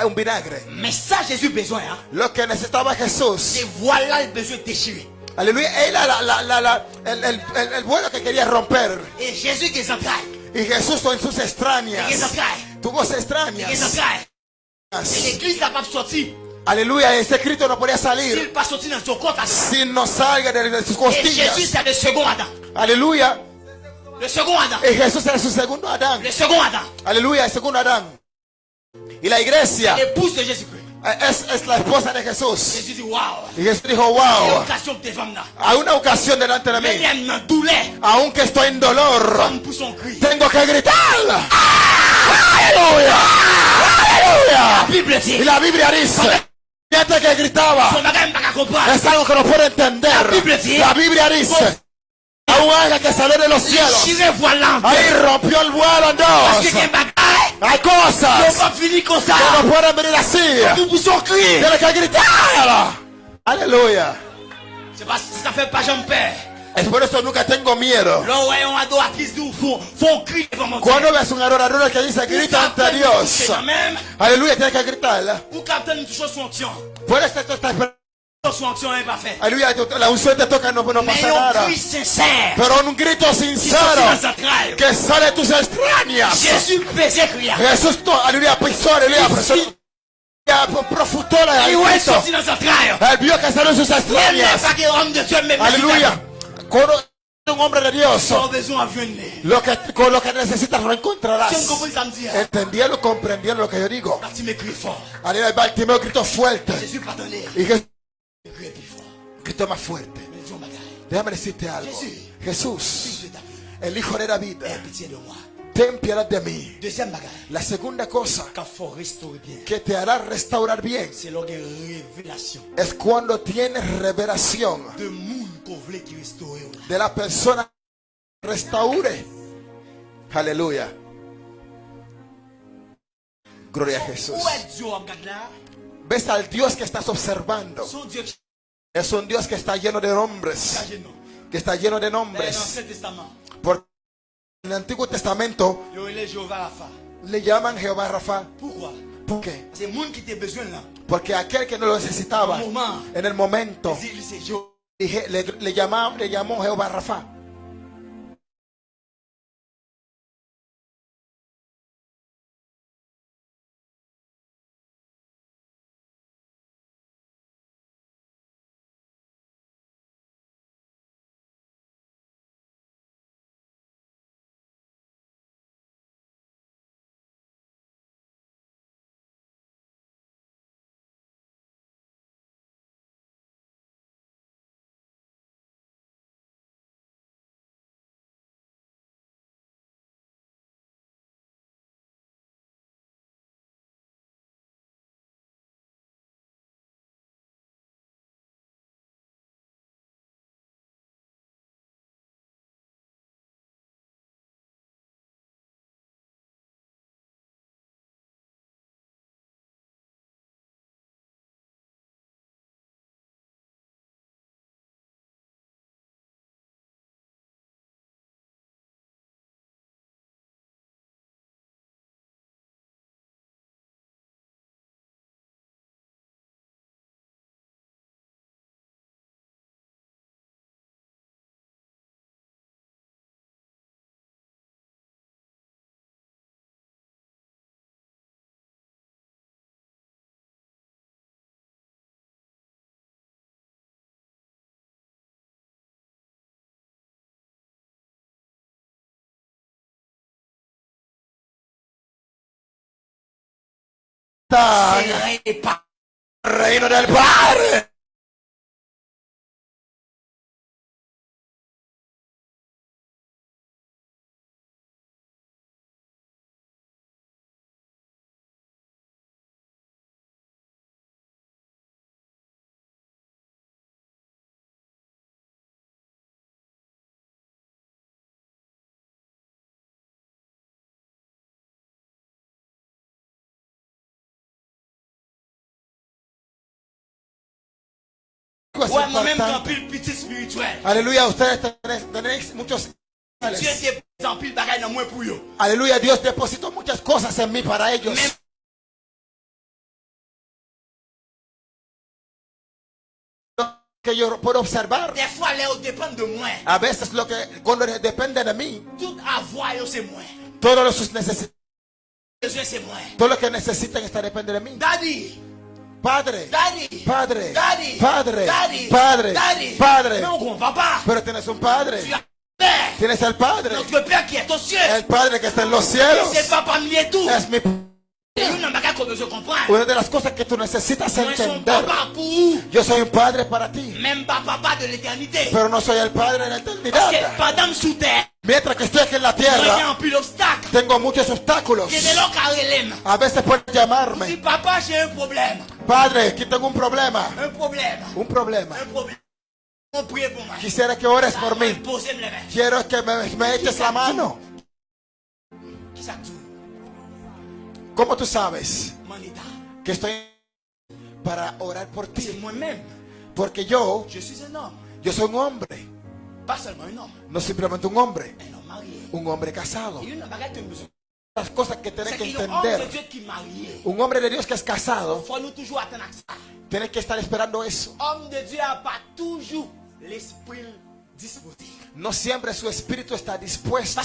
S4: un vinagre.
S5: Mais ça, Jésus a besoin. Hein.
S4: Lo que necesitaba Jesús.
S5: Et voilà le besoin déchiré.
S4: Aleluya, era la, la, la, la- el, el, el, el vuelo que quería romper.
S5: Et Jésus qui.
S4: Y Jesús en sus extrañas.
S5: Il est
S4: extrañas.
S5: l'église n'a pas sorti.
S4: Aleluya, ese Cristo no podía
S5: S'il
S4: salir si no salga de, de sus costillas.
S5: Jésus, c'est le second Adam.
S4: Aleluya,
S5: El segundo Adán.
S4: Y Jesús era su segundo Adán.
S5: El segundo Adán.
S4: Aleluya, el segundo Adán. Y la iglesia. Es, es, la esposa de Jesús.
S5: Jesús dijo, wow.
S4: Y Jesús dijo, wow. Hay una ocasión delante de mí. Aunque estoy en dolor, tengo que gritar. Aleluya. Aleluya. Y la Biblia dice. Gente que gritaba es algo que no puede entender.
S5: La Biblia dice
S4: Agua que salió de los cielos. Ahí rompió el vuelo en dos. Hay cosas que no pueden venir así. Tiene que gritar. Aleluya. Es por eso nunca tengo miedo. Cuando ves un adorador que dice grita ante Dios. Aleluya, tienes que gritar. Por eso
S5: estás su acción es perfecta.
S4: Aleluya, la unción te toca, no, no pasa nada. Pero un grito sincero que sale de tus
S5: entrañas.
S4: Jesús, aleluya, pisó, aleluya, profutó la Él vio que salió sus
S5: entrañas.
S4: Aleluya. Con un hombre de Dios, lo que, con lo que necesitas lo encontrarás. Entendieron, comprendieron lo que yo digo. Aleluya, Bartimeo gritó fuerte. Y Jesús Cristo más fuerte. Déjame decirte algo.
S5: Jesús,
S4: el Hijo de David, ten piedad de mí. La segunda cosa que te hará restaurar bien es cuando tienes revelación
S5: de
S4: la persona que restaure. Aleluya. Gloria a Jesús. Ves al Dios que estás observando. Es un Dios que está lleno de nombres. Que está lleno de nombres. Porque en el Antiguo Testamento le llaman Jehová Rafa. ¿Por qué? Porque aquel que no lo necesitaba en el momento le, llamaba, le llamó Jehová Rafa. Reino del Padre.
S5: Pile petit spirituel.
S4: Aleluya, ustedes tenéis, muchos
S5: pile
S4: Dios depositó muchas cosas en mí para ellos. Que yo puedo observar.
S5: des fois, là, on dépend de moi.
S4: A veces lo que cuando depende de mí,
S5: Tout avoir, yo, c'est moi.
S4: todos sus necesidades,
S5: Besoin, c'est moi.
S4: todo lo que necesitan está depende de mí.
S5: Daddy,
S4: Padre,
S5: Daddy,
S4: padre,
S5: Daddy,
S4: padre,
S5: Daddy,
S4: padre,
S5: Daddy,
S4: padre.
S5: No, papá.
S4: Pero tienes un padre. Tienes al padre. El padre que está en los cielos. Es,
S5: papá mi
S4: una de las cosas que tú necesitas entender. Yo soy un padre para ti. Pero no soy el padre en la eternidad. Mientras que estoy aquí en la tierra, tengo muchos obstáculos. A veces
S5: pueden
S4: llamarme.
S5: papá, un problema
S4: padre, aquí tengo un problema,
S5: Un
S4: problema.
S5: Un moi.
S4: Quisiera que ores por mí. Quiero que me, me eches la mano. ¿Cómo tú sabes que estoy para orar por ti? Porque yo, yo soy un hombre, no simplemente un hombre,
S5: marié.
S4: un hombre casado las cosas que
S5: tenés
S4: que entender. Un hombre de Dios que es casado tiene que estar esperando eso. No siempre su espíritu está dispuesto.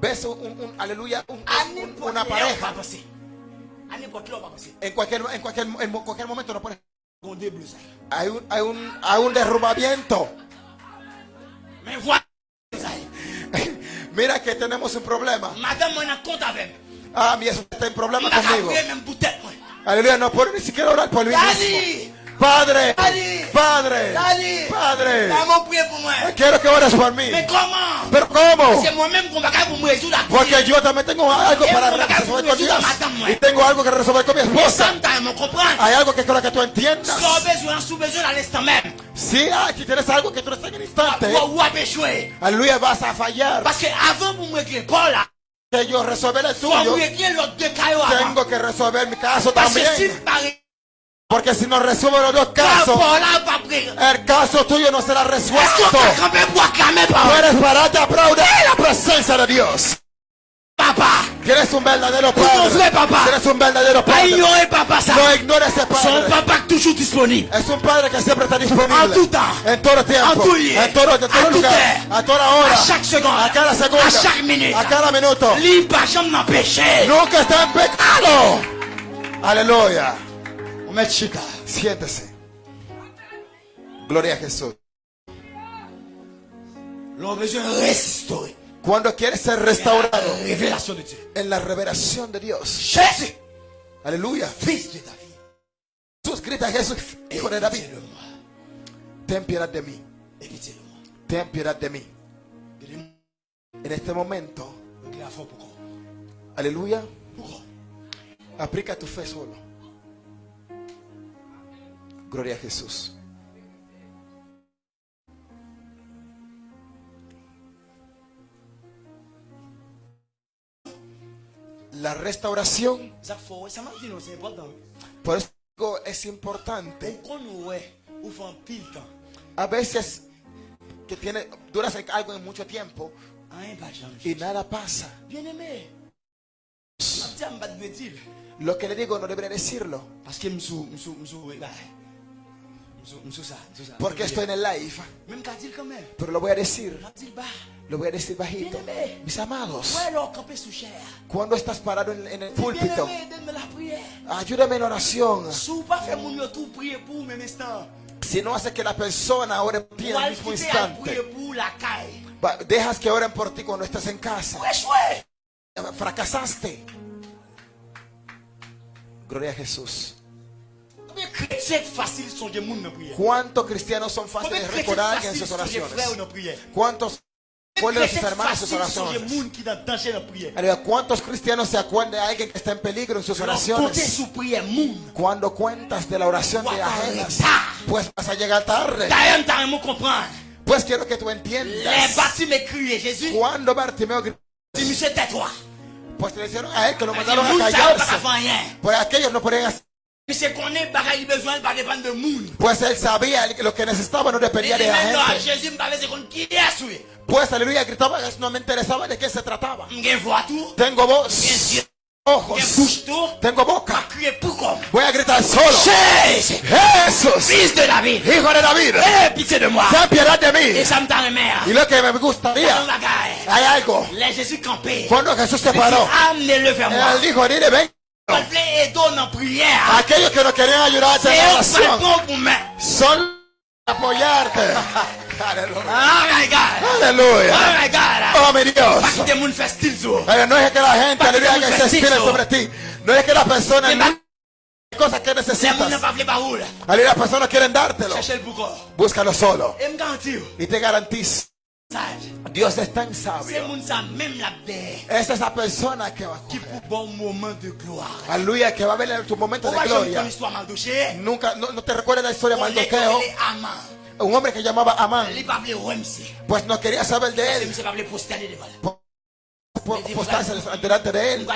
S4: Ves un, un aleluya, un, un, una pareja. En cualquier, en cualquier, en cualquier momento no
S5: puede.
S4: Hay un, hay un, hay un derrumbamiento. Mira que tenemos un problema.
S5: Madame, moi, en compte avec.
S4: Ah, mi esposa está en problema conmigo. Aleluya, no puedo ni siquiera orar por mí mismo. Padre, Padre, Padre, quiero que ores por mí. Pero ¿cómo? Porque yo también tengo algo para resolver con Dios. Y tengo algo que resolver con mi esposa. Hay algo que creo que tú entiendas. Ah, si aquí tienes algo que tú estás en el instante, aleluya, vas a fallar.
S5: Que
S4: yo resolver el tuyo, tengo que resolver mi caso también. Porque si no resuelvo los dos casos, el caso tuyo no será resuelto.
S5: qu'on peut camper pour acclamer Paul?
S4: Puedes pararte a aplaudir la presencia de Dios.
S5: Papa!
S4: Tienes un verdadero padre. Tienes un verdadero padre. No ignores ese padre.
S5: papa toujours disponible.
S4: Es un padre que siempre está disponible.
S5: En temps.
S4: En todo tiempo.
S5: En
S4: todo, en todo lugar. A toda hora.
S5: À chaque seconde.
S4: A cada segundo.
S5: À chaque minute.
S4: A cada minuto.
S5: Libre pas jamais m'empêcher.
S4: Nunca está en pecado. Aleluya.
S5: Una.
S4: Siéntese. Gloria a Jesús. Cuando quieres ser restaurado en la revelación de Dios. Aleluya. Jesús grita Jesús, hijo de David. Ten piedad de mí. Ten piedad de mí. En este momento. Aleluya. Aplica tu fe solo. Gloria a Jesús. La restauración. Por eso es importante. A veces que tiene, algo en mucho tiempo y nada pasa. Lo que le digo no debería decirlo. Porque estoy en el live. Pero lo voy a decir. Lo voy a decir bajito. Mis amados. Cuando estás parado en, el púlpito. Ayúdame en oración.
S5: Si
S4: no hace que la persona ore por ti en el mismo instante. Dejas que oren por ti cuando estás en casa. Fracasaste. Gloria a Jesús. ¿Cuántos cristianos son fáciles
S5: de
S4: recordar en sus oraciones? ¿Cuántos recuerdan sus hermanos en sus oraciones? ¿Cuántos cristianos se acuerdan de alguien que está en peligro en sus oraciones? Cuando cuentas de la oración de ajenas, pues vas a llegar tarde. Pues quiero que tú entiendas. Cuando Bartimeo gritó, pues le dijeron a él que lo mandaron a callarse. Pues aquellos no podían hacer pues él sabía lo que necesitaba no dependía de la gente. Pues aleluya gritaba no me interesaba de qué se trataba. Tengo voz. Ojos. Tengo boca. Voy a gritar solo. Jesús.
S5: Jesús. de David.
S4: Hijo de David. Ten piedad de mí. Y lo que me gustaría. Hay algo. Cuando Jesús se paró. Él dijo, dile, ven. Aquellos que nos quieren
S5: ayudar
S4: en oración. Son apoyarte. Aleluya.
S5: Oh,
S4: mi Dios. No es que la gente aleluya que se inspire sobre ti. No es que las personas cosas que necesitas. Las personas quieren dártelo. Búscalo solo. Y te garantizo. Dios es tan sabio. Es esa persona que va a
S5: correr.
S4: Aleluya, que va a ver tu momento de gloria. Nunca, no, no te recuerdas la historia de Mardoqueo un hombre que llamaba Amán. Pues no quería saber de él. Postarse delante de él.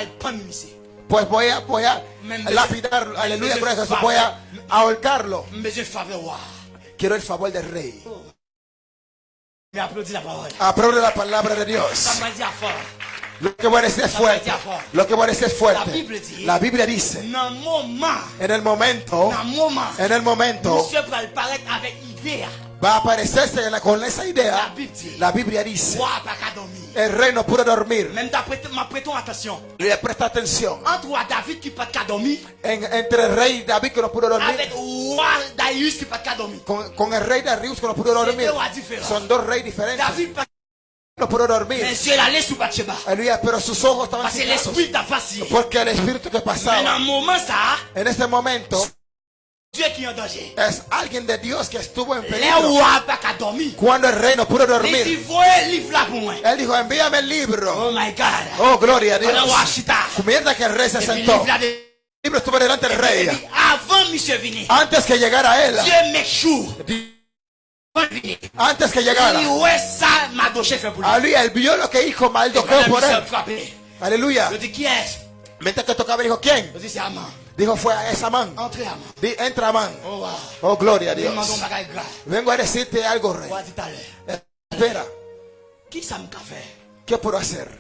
S4: Pues voy a, voy a
S5: lapidarlo.
S4: Aleluya, voy a ahorcarlo. Quiero el favor del rey.
S5: Me aplaudí la palabra.
S4: Aplaude la palabra de Dios. Lo que voy a decir es fuerte. Lo que voy a decir es fuerte. La Biblia dice. En el momento. En el momento
S5: va
S4: a aparecerse con esa idea. La Biblia, dice, el reino puede dormir. Le presta atención. En, entre el rey David que no pudo dormir. Con, con, el rey Darius que no pudo dormir. Son dos reyes diferentes. No pudo dormir. pero sus ojos estaban Porque el espíritu que pasaba. En este momento. Es alguien de Dios que estuvo en peligro. Cuando el reino pudo dormir. Él dijo, envíame el libro.
S5: Oh, my God.
S4: oh gloria a Dios. Mientras que el rey se sentó. El libro estuvo delante del rey. Antes que llegara él. Antes que llegara. Aleluya, él vio lo que hijo
S5: Maldoqueo
S4: por él. Aleluya. Mientras que tocaba, dijo, ¿quién? Dijo, fue a esa man. Di, entra man.
S5: Oh,
S4: oh gloria a Dios. Vengo a decirte algo, rey. Espera. ¿Qué puedo hacer?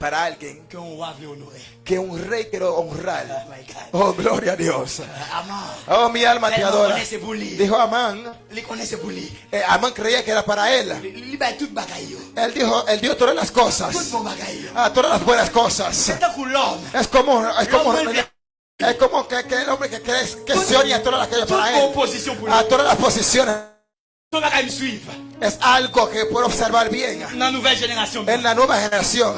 S4: Para alguien
S5: que un
S4: rey quiero honrar.
S5: Oh,
S4: oh gloria a Dios. Oh, mi alma te adora. Dijo Amán. Eh, Amán creía que era para él. Él dijo, él dio todas las cosas. Ah, todas las buenas cosas. Es como, es como. Es como que, que el hombre que cree que se oye a todas las cosas para él. A todas las posiciones. Es algo que puedo observar bien. En la nueva generación.
S5: En la nueva generación.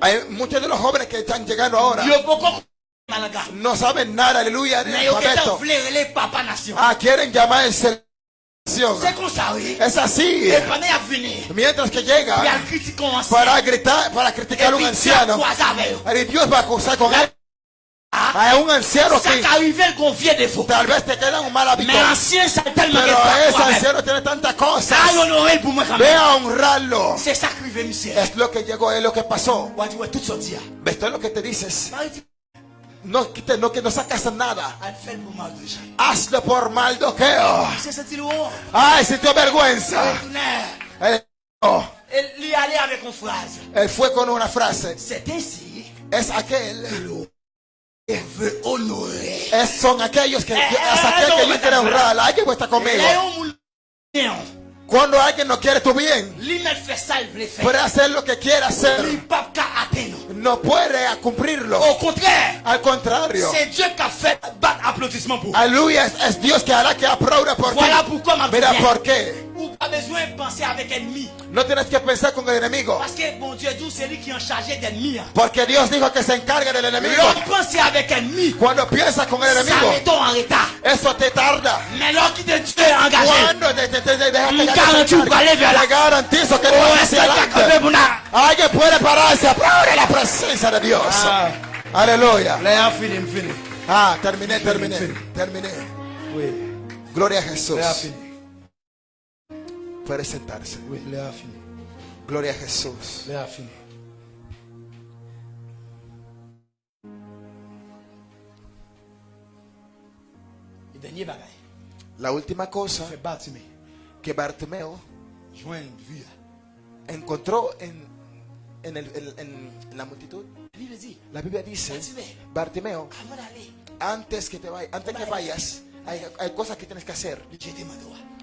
S4: Hay muchos de los jóvenes que están llegando ahora. No saben nada, aleluya,
S5: de.
S4: Ah, quieren llamarse es así. Mientras que llega para gritar, para criticar a un anciano, y Dios va a acusar con él. A un anciano que tal vez te queda un mal hábito. Pero ese anciano tiene tantas cosas. Ve a honrarlo. Es lo que llegó, es lo que pasó. Esto es lo que te dices. No, quite, no, que no sacas nada. Hazlo por maldoqueo. Ay, sintió vergüenza. Él.
S5: Eh,
S4: Él fue con una frase. Es aquel. Es, son aquellos que, es aquel que yo quiero honrar. Alguien está conmigo. Cuando alguien no quiere tu bien, puede hacer lo que quiera hacer. No puede cumplirlo. Al contrario. Aleluya, es, Dios que hará que aplauda por ti. Mira por qué.
S5: Pas besoin de penser avec ennemi.
S4: No tienes que pensar con el enemigo.
S5: Parce que bon Dieu dit c'est lui qui est en chargé d'ennemis. hein.
S4: Porque Dios dijo que se encarga del enemigo.
S5: L'homme pense avec ennemi.
S4: Cuando piensas con el
S5: Ça met en retard.
S4: eso te tarda.
S5: Mais l'homme qui te Dieu engagé.
S4: Cuando te, te, te, que
S5: garantizo
S4: encargue,
S5: para aller vers la-
S4: te garantizo que
S5: Oh,
S4: vas hacia
S5: que
S4: adelante. Alguien puede pararse, aplaude la presencia de Dios.
S5: Ah.
S4: Aleluya.
S5: Là, fini, fini.
S4: Ah, terminé, terminé, terminé.
S5: Oui,
S4: Gloria a Jesús. Puede sentarse.
S5: Oui, là, fini.
S4: Gloria a Jesús. La última cosa que Bartimeo encontró en, en, el- en- en la multitud.
S5: La
S4: Biblia dice,
S5: Bartimeo,
S4: antes que te vayas, antes que vayas, hay, hay cosas que tienes que hacer.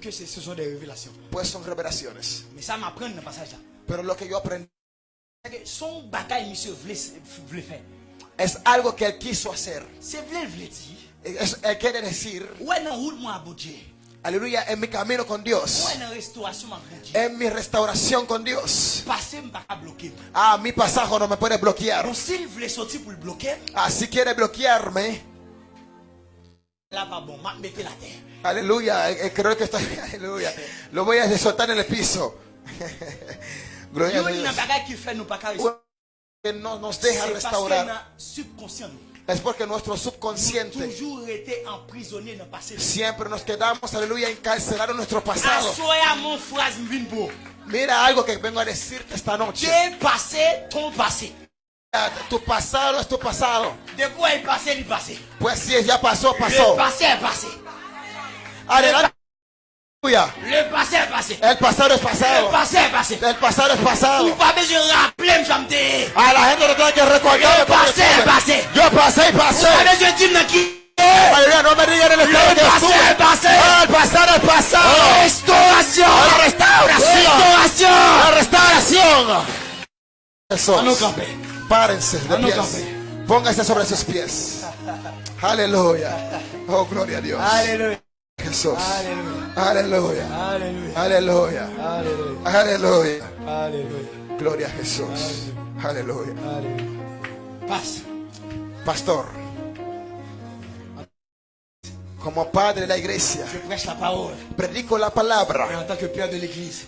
S5: Que son de revelación.
S4: Pues son revelaciones. Pero lo que yo aprendí es algo que él quiso hacer. Es, él quiere decir, aleluya, en mi camino con Dios, en mi restauración con Dios, ah, mi pasaje no me puede bloquear. Ah, si quiere bloquearme, Aleluya, eh, eh, creo que estoy. Aleluya. Lo voy a desotar en el piso. Gloria a Dios. Que no nos deja restaurar. Es porque nuestro subconsciente siempre nos quedamos, aleluya, encarcelados en nuestro pasado. Mira algo que vengo a decirte esta noche.
S5: pasé,
S4: pasé. Tu pasado es tu pasado.
S5: De quoi passé, il passé.
S4: Pues si ya pasó,
S5: Le
S4: pasó.
S5: passé est passé.
S4: Adelante.
S5: Le passé est passé.
S4: El pasado es
S5: Le
S4: pasado.
S5: passé est passé.
S4: El pasado es pasado.
S5: pas besoin de rappeler, me.
S4: A la gente le tiene que recordar. Cómo
S5: pasé,
S4: estuve.
S5: pasé.
S4: Yo pasé y pasé.
S5: pas besoin de dire dans qui.
S4: Aleluya, no me digan el estado
S5: Le
S4: que
S5: passé
S4: estuve.
S5: est passé.
S4: Ah, el pasado es pasado.
S5: Restauration.
S4: La restauración.
S5: Restauration.
S4: La restauración. Eso. Párense de pies. Pónganse sobre sus pies. Aleluya. Oh, gloria a Dios.
S5: Aleluya.
S4: Jesús. Aleluya. Aleluya. Aleluya.
S5: Aleluya.
S4: Gloria a Jesús. Aleluya.
S5: Paz.
S4: Pastor. Como padre de la iglesia, predico la palabra.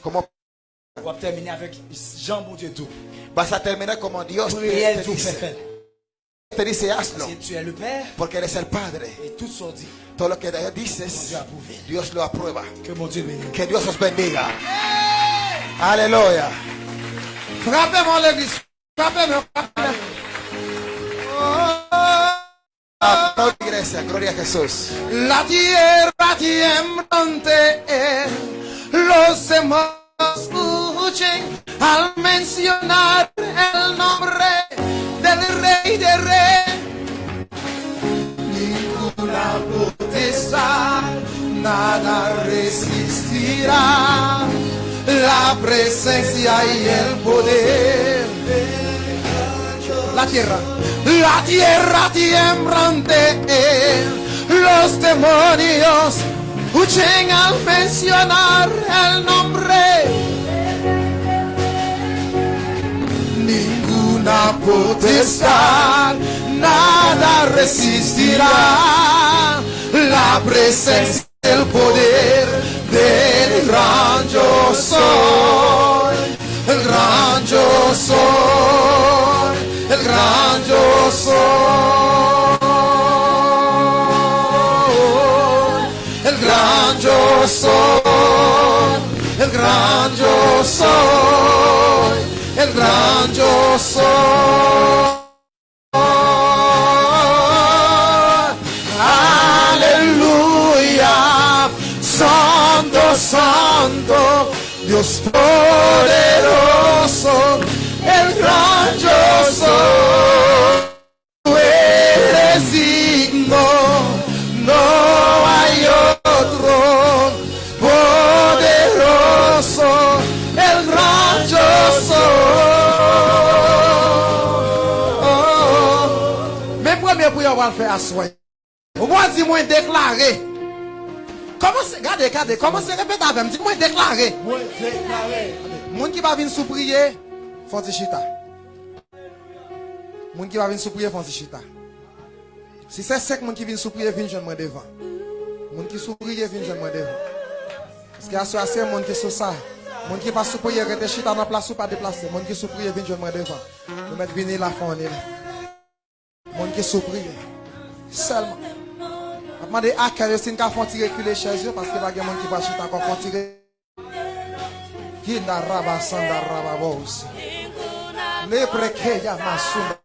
S4: Como
S5: terminé avec Jean Bourdietou.
S4: Vas a terminar como Dios te, te, dice. Te dice hazlo. Porque eres el Padre. Todo lo que dices, Dios lo aprueba.
S5: Que
S4: Dios os bendiga. Aleluya.
S1: Frappez-moi La tierra tiembla los demás al mencionar el nombre del rey de rey. Ninguna potestad, nada resistirá la presencia y el poder la tierra, la tierra tiembrante, los demonios huyen al mencionar el nombre. Ninguna potestad, nada resistirá. La presencia y el poder del gran yo soy, el gran yo soy, el gran yo soy, el gran yo soy, el gran yo soy, el gran yo soy. Aleluya, santo, santo, Dios poderoso, el gran yo soy. Tú eres digno, no hay otro poderoso, el gran yo soy. yo wal fè aswen. Ou mwen di mwen deklare. Koman se, gade gade, koman se repet avèm, di mwen deklare.
S4: Mwen deklare.
S1: Moun ki ba vin sou priye, fon ti chita. Moun ki ba vin sou priye, fon ti chita. Si se sek moun ki vin sou priye, vin jen mwen devan. Moun ki sou priye, vin jen mwen devan. Ski aswe asye moun ki sou sa. Moun ki pa sou priye, rete chita nan plas ou pa deplase. Moun ki sou priye, vin jen mwen devan. Nou met vini la fon ni la. Là. Moun qui sous prier. Seulement. Je demande à quel si nous font tirer reculer chez eux? Parce qu'il y a des qui va chita encore font tirer. Kinda raba sanda raba bosi. Lebre ke ya masunda